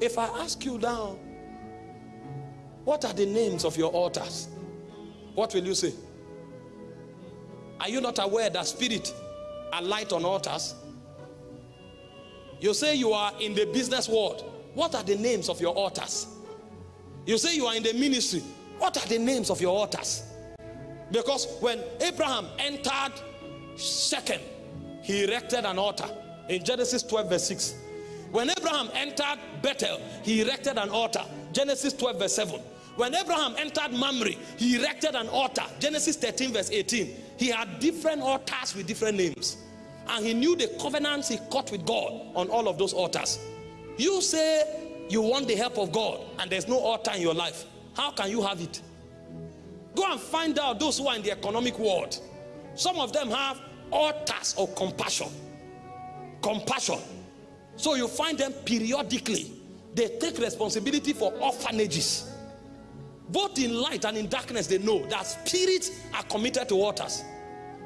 If I ask you now, what are the names of your altars? What will you say? Are you not aware that spirit are light on altars? You say you are in the business world. What are the names of your altars? You say you are in the ministry. What are the names of your altars? Because when Abraham entered Shechem, he erected an altar in Genesis 12, verse 6. When Abraham entered Bethel, he erected an altar. Genesis 12, verse 7. When Abraham entered Mamre, he erected an altar. Genesis 13, verse 18. He had different altars with different names. And he knew the covenants he cut with God on all of those altars. You say you want the help of God and there's no altar in your life. How can you have it? Go and find out those who are in the economic world. Some of them have altars of compassion. Compassion. So you find them periodically. They take responsibility for orphanages. Both in light and in darkness, they know that spirits are committed to waters.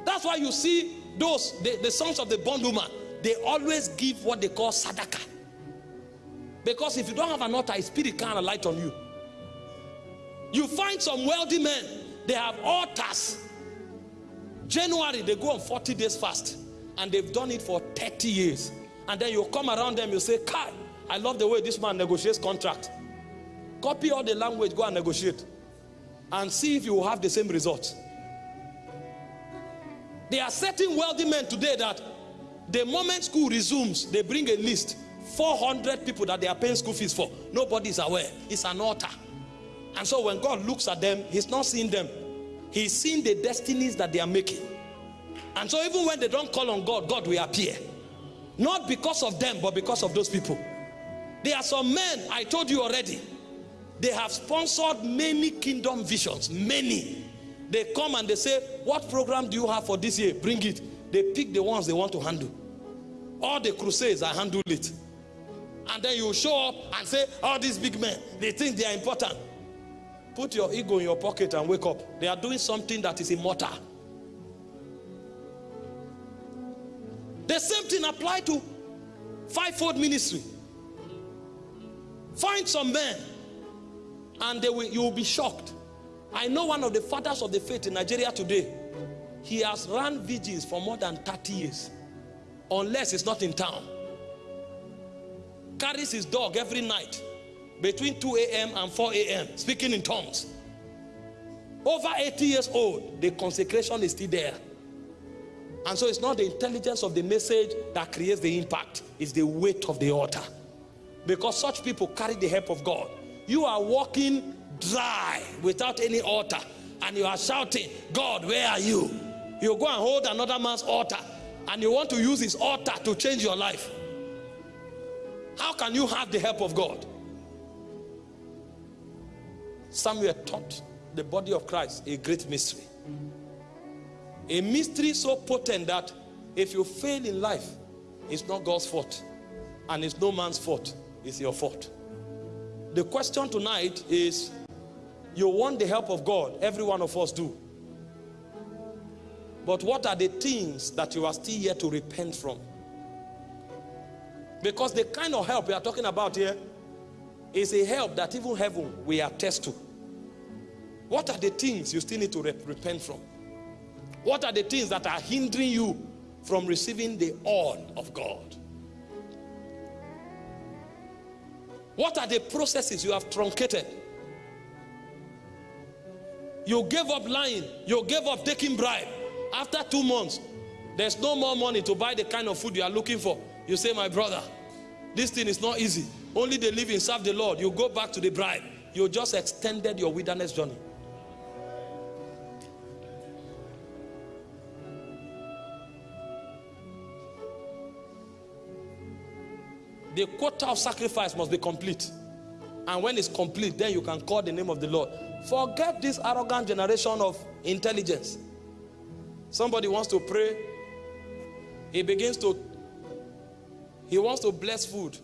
That's why you see those, the, the sons of the bondwoman, they always give what they call sadaka. Because if you don't have an altar, a spirit can't light on you. You find some wealthy men, they have altars. January, they go on 40 days fast. And they've done it for 30 years. And then you come around them, you say, Kai, I love the way this man negotiates contract. Copy all the language, go and negotiate. And see if you will have the same results. There are certain wealthy men today that the moment school resumes, they bring a list 400 people that they are paying school fees for. Nobody is aware. It's an altar. And so when God looks at them, He's not seeing them, He's seeing the destinies that they are making. And so even when they don't call on God, God will appear. Not because of them, but because of those people. There are some men, I told you already, they have sponsored many kingdom visions, many. They come and they say, what program do you have for this year? Bring it. They pick the ones they want to handle. All the crusades, I handle it. And then you show up and say, all these big men, they think they are important. Put your ego in your pocket and wake up. They are doing something that is immortal. The same thing apply to fivefold ministry. Find some men and they will, you will be shocked. I know one of the fathers of the faith in Nigeria today. He has run vigils for more than 30 years. Unless it's not in town. Carries his dog every night between 2 a.m. and 4 a.m. speaking in tongues. Over 80 years old, the consecration is still there. And so it's not the intelligence of the message that creates the impact. It's the weight of the altar. Because such people carry the help of God. You are walking dry without any altar. And you are shouting, God, where are you? You go and hold another man's altar. And you want to use his altar to change your life. How can you have the help of God? Samuel taught the body of Christ a great mystery. A mystery so potent that if you fail in life, it's not God's fault. And it's no man's fault. It's your fault. The question tonight is, you want the help of God. Every one of us do. But what are the things that you are still yet to repent from? Because the kind of help we are talking about here is a help that even heaven we attest to. What are the things you still need to repent from? What are the things that are hindering you from receiving the all of God? What are the processes you have truncated? You gave up lying. You gave up taking bribe. After two months, there's no more money to buy the kind of food you are looking for. You say, my brother, this thing is not easy. Only the living serve the Lord. You go back to the bribe. You just extended your wilderness journey. The quota of sacrifice must be complete. And when it's complete, then you can call the name of the Lord. Forget this arrogant generation of intelligence. Somebody wants to pray. He begins to, he wants to bless food.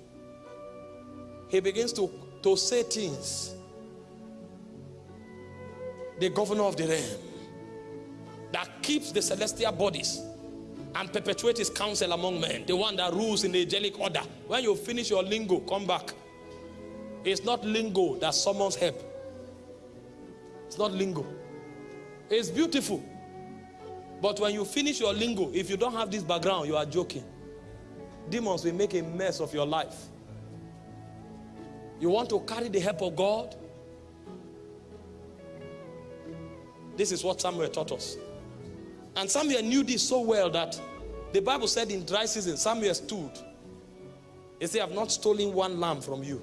He begins to, to say things. The governor of the realm that keeps the celestial bodies and perpetuate his counsel among men. The one that rules in the angelic order. When you finish your lingo, come back. It's not lingo that summons help. It's not lingo. It's beautiful. But when you finish your lingo, if you don't have this background, you are joking. Demons will make a mess of your life. You want to carry the help of God? This is what Samuel taught us. And Samuel knew this so well that the Bible said in dry season, Samuel stood. He said, I have not stolen one lamb from you.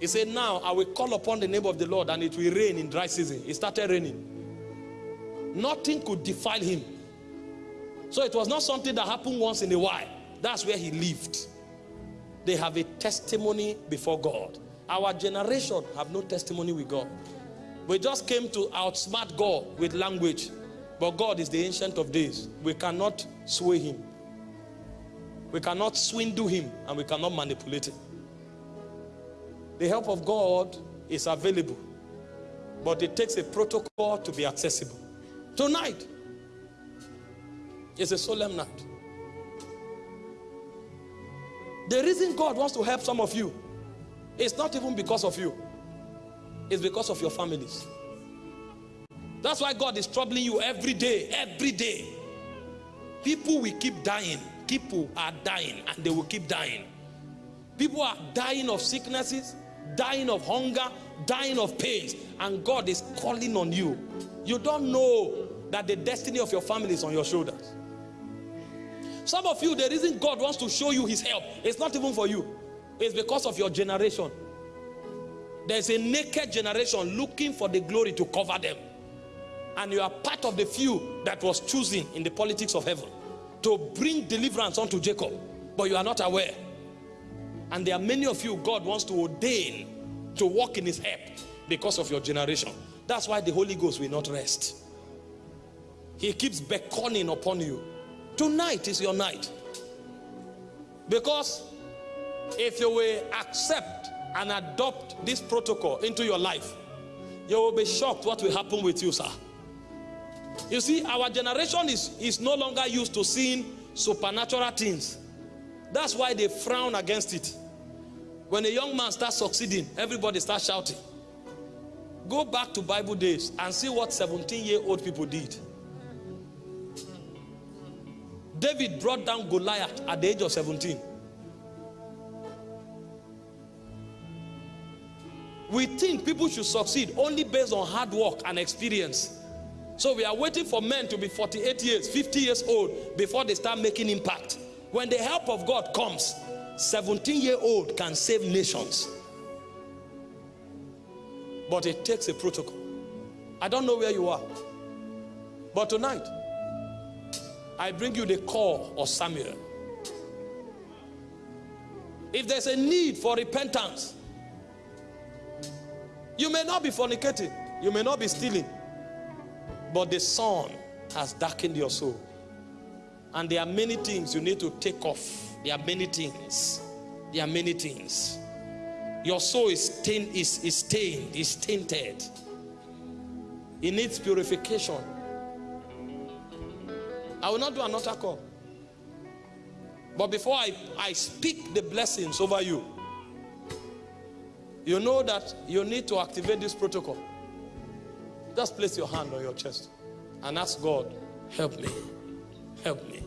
He said, Now I will call upon the name of the Lord and it will rain in dry season. It started raining. Nothing could defile him. So it was not something that happened once in a while. That's where he lived. They have a testimony before God. Our generation have no testimony with God. We just came to outsmart God with language. But God is the ancient of days. We cannot sway him. We cannot swindle him and we cannot manipulate him. The help of God is available. But it takes a protocol to be accessible. Tonight is a solemn night. The reason God wants to help some of you is not even because of you. It's because of your families. That's why God is troubling you every day, every day. People will keep dying. People are dying and they will keep dying. People are dying of sicknesses, dying of hunger, dying of pains, and God is calling on you. You don't know that the destiny of your family is on your shoulders. Some of you, the reason God wants to show you his help, it's not even for you. It's because of your generation. There's a naked generation looking for the glory to cover them. And you are part of the few that was chosen in the politics of heaven to bring deliverance unto Jacob. But you are not aware. And there are many of you God wants to ordain to walk in his help because of your generation. That's why the Holy Ghost will not rest. He keeps beckoning upon you. Tonight is your night. Because if you will accept and adopt this protocol into your life, you will be shocked what will happen with you, sir. You see, our generation is, is no longer used to seeing supernatural things. That's why they frown against it. When a young man starts succeeding, everybody starts shouting. Go back to Bible days and see what 17-year-old people did. David brought down Goliath at the age of 17. We think people should succeed only based on hard work and experience. So we are waiting for men to be 48 years, 50 years old before they start making impact. When the help of God comes, 17 year old can save nations. But it takes a protocol. I don't know where you are. But tonight, I bring you the call of Samuel. If there's a need for repentance, you may not be fornicating, you may not be stealing, but the sun has darkened your soul. And there are many things you need to take off. There are many things. There are many things. Your soul is stained, is, is stained, is tainted. It needs purification. I will not do another call. But before I, I speak the blessings over you, you know that you need to activate this protocol. Just place your hand on your chest and ask God, help me, help me.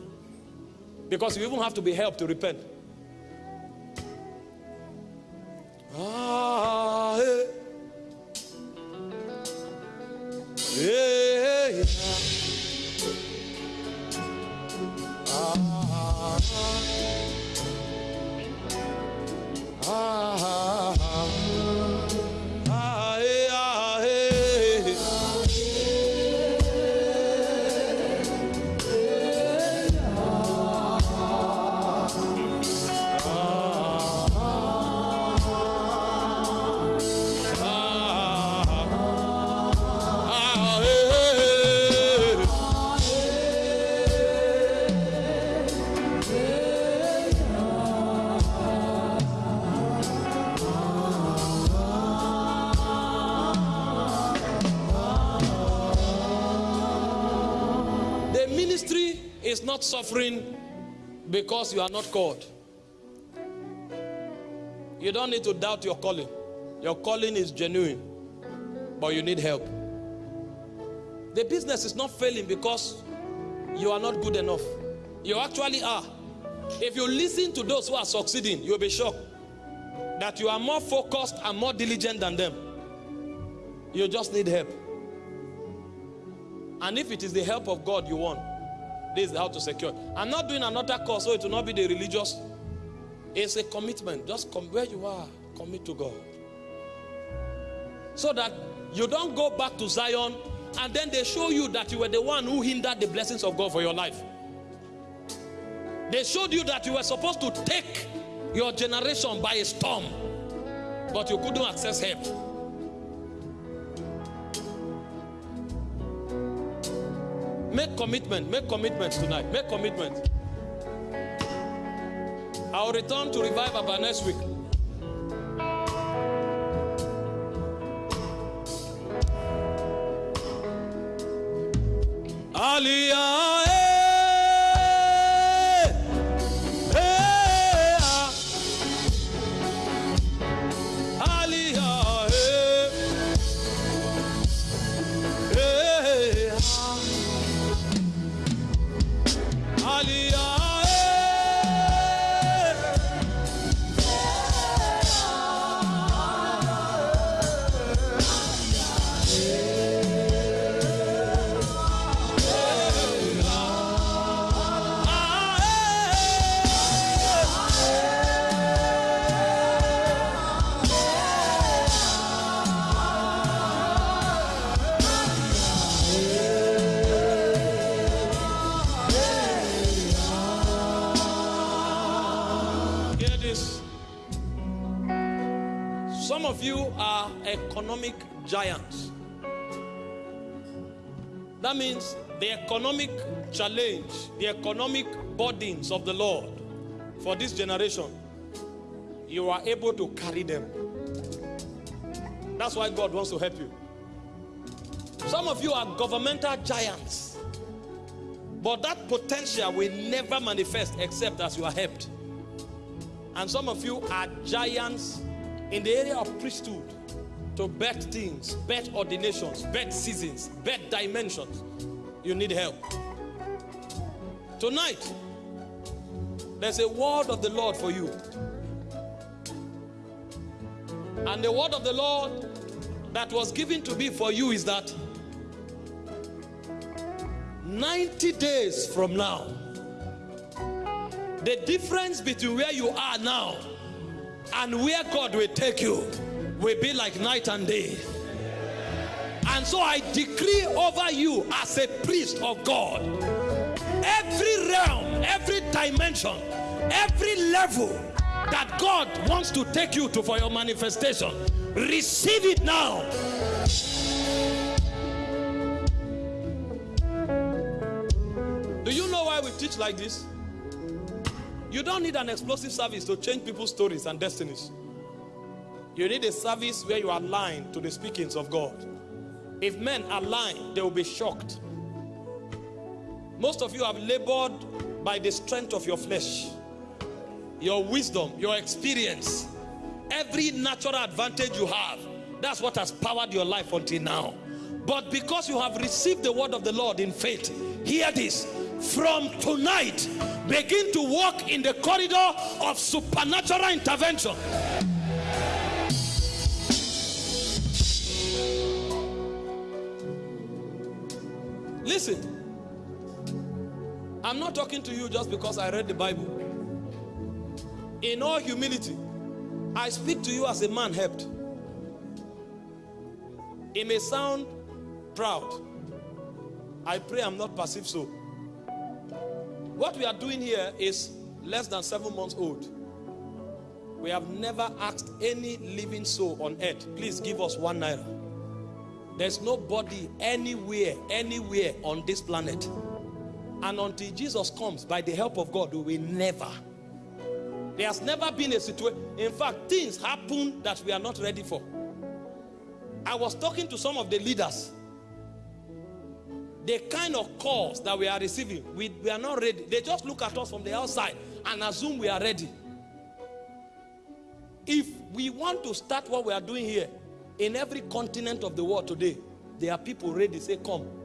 Because you even have to be helped to repent. Ah, hey. Yeah. Ah, ah, ah, ah, not suffering because you are not called. You don't need to doubt your calling. Your calling is genuine, but you need help. The business is not failing because you are not good enough. You actually are. If you listen to those who are succeeding, you'll be shocked that you are more focused and more diligent than them. You just need help. And if it is the help of God you want, this is how to secure. I'm not doing another course, so it will not be the religious. It's a commitment. Just come where you are, commit to God. So that you don't go back to Zion and then they show you that you were the one who hindered the blessings of God for your life. They showed you that you were supposed to take your generation by a storm, but you couldn't access help. Make commitment, make commitments tonight, make commitment. I'll return to revive by next week. Challenge, the economic burdens of the Lord for this generation, you are able to carry them. That's why God wants to help you. Some of you are governmental giants, but that potential will never manifest except as you are helped. And some of you are giants in the area of priesthood to bet things, bet ordinations, bet seasons, bet dimensions. You need help. Tonight, there's a word of the Lord for you. And the word of the Lord that was given to me for you is that 90 days from now, the difference between where you are now and where God will take you will be like night and day. And so I decree over you as a priest of God every realm, every dimension, every level that God wants to take you to for your manifestation, receive it now. Do you know why we teach like this? You don't need an explosive service to change people's stories and destinies. You need a service where you align to the speakings of God. If men align, they will be shocked. Most of you have labored by the strength of your flesh, your wisdom, your experience, every natural advantage you have. That's what has powered your life until now. But because you have received the word of the Lord in faith, hear this. From tonight, begin to walk in the corridor of supernatural intervention. Listen, I'm not talking to you just because I read the Bible. In all humility, I speak to you as a man helped. It may sound proud. I pray I'm not perceived so. What we are doing here is less than seven months old. We have never asked any living soul on earth, please give us one naira. There's nobody anywhere, anywhere on this planet. And until Jesus comes, by the help of God, we will never. There has never been a situation. In fact, things happen that we are not ready for. I was talking to some of the leaders. The kind of calls that we are receiving, we, we are not ready. They just look at us from the outside and assume we are ready. If we want to start what we are doing here, in every continent of the world today, there are people ready to say, Come.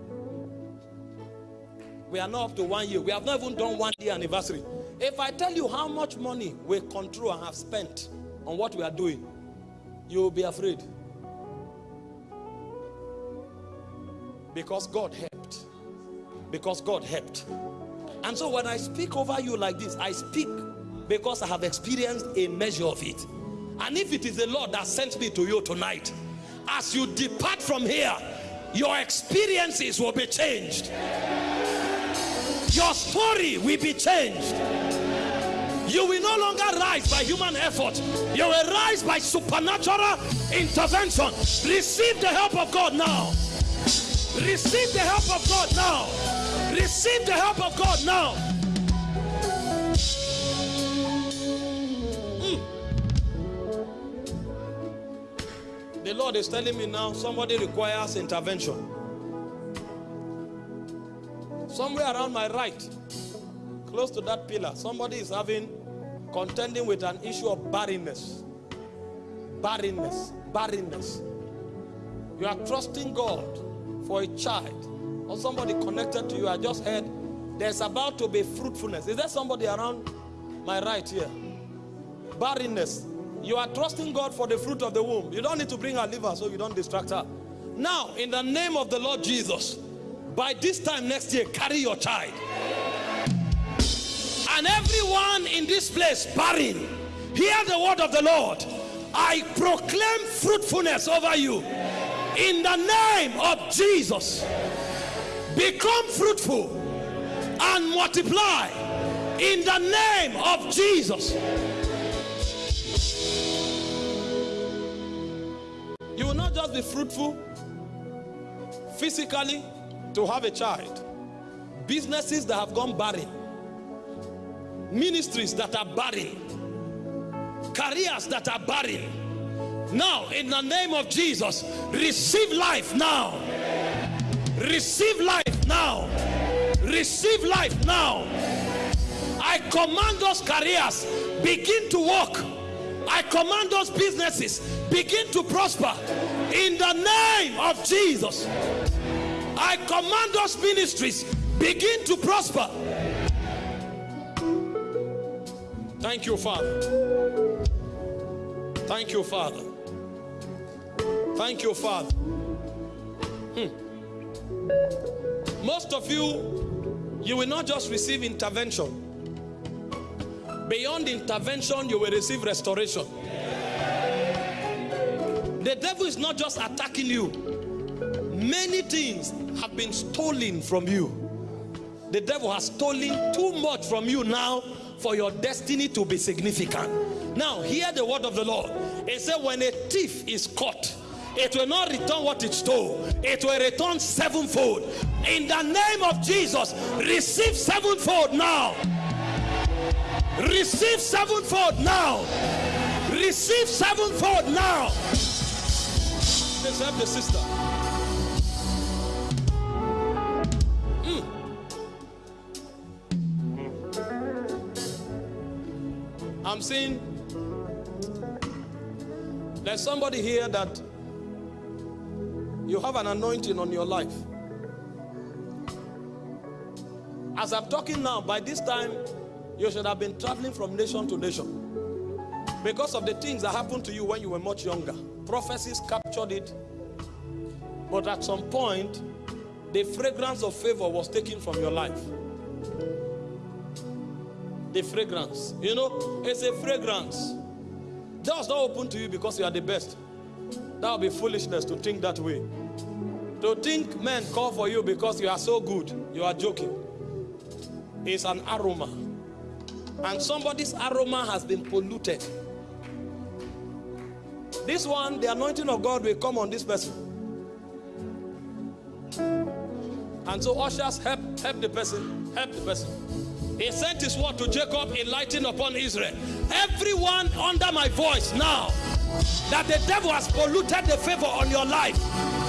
We are not up to one year. We have not even done one year anniversary. If I tell you how much money we control and have spent on what we are doing, you will be afraid. Because God helped. Because God helped. And so when I speak over you like this, I speak because I have experienced a measure of it. And if it is the Lord that sent me to you tonight, as you depart from here, your experiences will be changed. Your story will be changed. You will no longer rise by human effort. You will rise by supernatural intervention. Receive the help of God now. Receive the help of God now. Receive the help of God now. Mm. The Lord is telling me now somebody requires intervention. Somewhere around my right, close to that pillar, somebody is having contending with an issue of barrenness. Barrenness, barrenness. You are trusting God for a child or somebody connected to you. I just heard there's about to be fruitfulness. Is there somebody around my right here? Barrenness. You are trusting God for the fruit of the womb. You don't need to bring her liver so you don't distract her. Now, in the name of the Lord Jesus, by this time next year, carry your child. And everyone in this place barren, hear the word of the Lord. I proclaim fruitfulness over you in the name of Jesus. Become fruitful and multiply in the name of Jesus. You will not just be fruitful physically, to have a child, businesses that have gone barren, ministries that are barren, careers that are barren. Now, in the name of Jesus, receive life now. Receive life now. Receive life now. I command those careers begin to work. I command those businesses begin to prosper in the name of Jesus. I command those ministries begin to prosper. Thank you, Father. Thank you, Father. Thank you, Father. Hmm. Most of you, you will not just receive intervention. Beyond intervention, you will receive restoration. The devil is not just attacking you Many things have been stolen from you. The devil has stolen too much from you now for your destiny to be significant. Now, hear the word of the Lord. It said, when a thief is caught, it will not return what it stole, it will return sevenfold. In the name of Jesus, receive sevenfold now. Receive sevenfold now. Receive sevenfold now. Let's the sister. I'm seeing there's somebody here that you have an anointing on your life. As I'm talking now, by this time, you should have been traveling from nation to nation because of the things that happened to you when you were much younger. Prophecies captured it, but at some point, the fragrance of favor was taken from your life the fragrance. You know, it's a fragrance. Doors not open to you because you are the best. That would be foolishness to think that way. To think men call for you because you are so good, you are joking. It's an aroma. And somebody's aroma has been polluted. This one, the anointing of God will come on this person. And so ushers help help the person, help the person. He sent his word to Jacob, enlightened upon Israel. Everyone under my voice now, that the devil has polluted the favor on your life.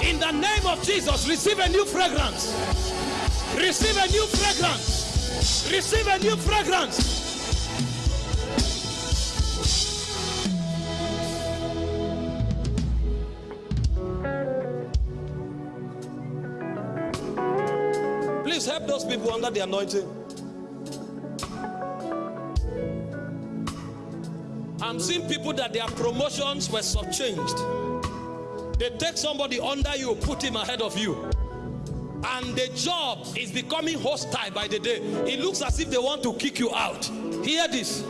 In the name of Jesus, receive a new fragrance. Receive a new fragrance. Receive a new fragrance. Please help those people under the anointing. I'm seeing people that their promotions were subchanged. They take somebody under you, put him ahead of you. And the job is becoming hostile by the day. It looks as if they want to kick you out. Hear this.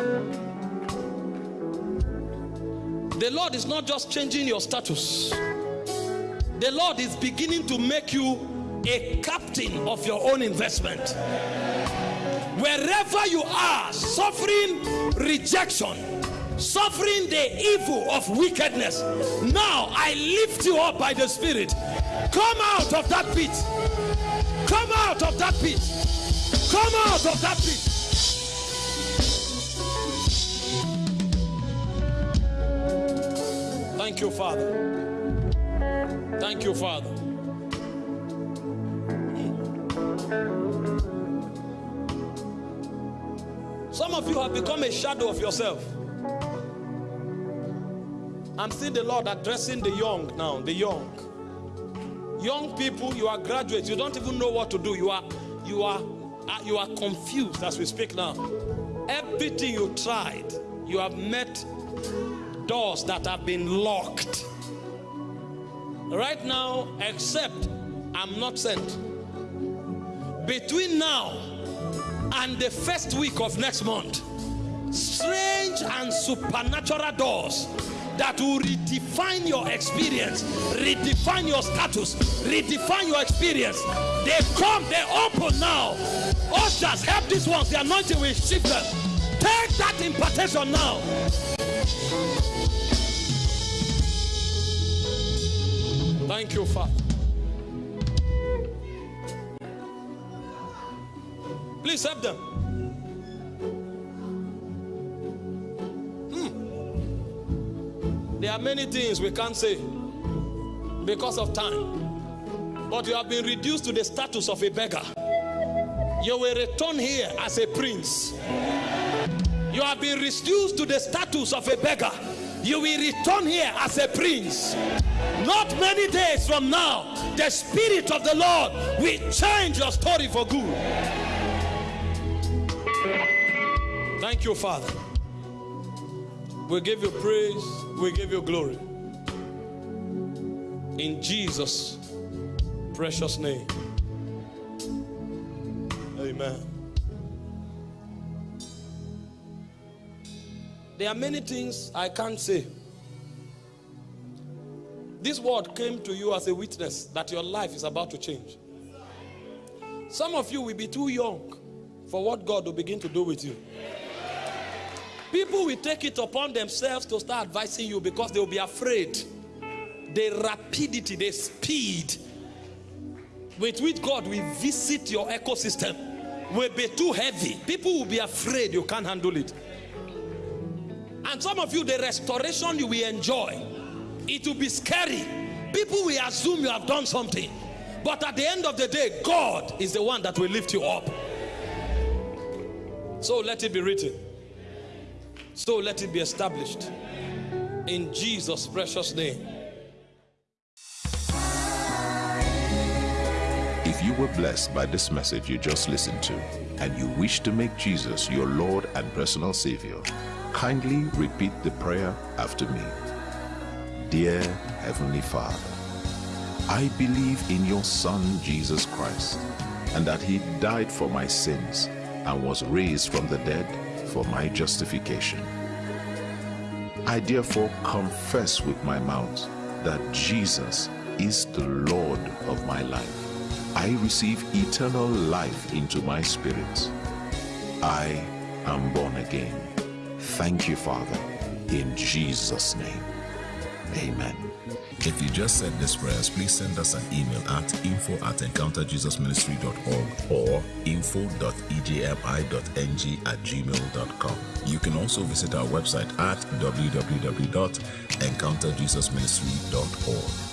The Lord is not just changing your status. The Lord is beginning to make you a captain of your own investment. Wherever you are, suffering rejection, suffering the evil of wickedness. Now I lift you up by the Spirit. Come out of that pit. Come out of that pit. Come out of that pit. Thank you, Father. Thank you, Father. Some of you have become a shadow of yourself. I'm seeing the Lord addressing the young now, the young. Young people, you are graduates, you don't even know what to do. You are you are uh, you are confused as we speak now. Everything you tried, you have met doors that have been locked. Right now, except I'm not sent. Between now and the first week of next month, strange and supernatural doors that will redefine your experience, redefine your status, redefine your experience. They come, they open now. Ushers, help these ones. The anointing will shift them. Take that impartation now. Thank you, Father. Please help them. There are many things we can't say because of time. But you have been reduced to the status of a beggar. You will return here as a prince. You have been reduced to the status of a beggar. You will return here as a prince. Not many days from now, the Spirit of the Lord will change your story for good. Thank you, Father. We give you praise. We give you glory. In Jesus' precious name. Amen. There are many things I can't say. This word came to you as a witness that your life is about to change. Some of you will be too young for what God will begin to do with you. People will take it upon themselves to start advising you because they will be afraid. The rapidity, the speed with which God will visit your ecosystem will be too heavy. People will be afraid you can't handle it. And some of you, the restoration you will enjoy, it will be scary. People will assume you have done something. But at the end of the day, God is the one that will lift you up. So let it be written. So let it be established. In Jesus' precious name. If you were blessed by this message you just listened to, and you wish to make Jesus your Lord and personal Savior, kindly repeat the prayer after me. Dear Heavenly Father, I believe in your Son Jesus Christ, and that he died for my sins and was raised from the dead for my justification. I therefore confess with my mouth that Jesus is the Lord of my life. I receive eternal life into my spirit. I am born again. Thank you, Father, in Jesus' name. Amen. If you just said these prayers, please send us an email at info at encounterjesusministry.org or info.ejmi.ng at gmail.com. You can also visit our website at www.encounterjesusministry.org.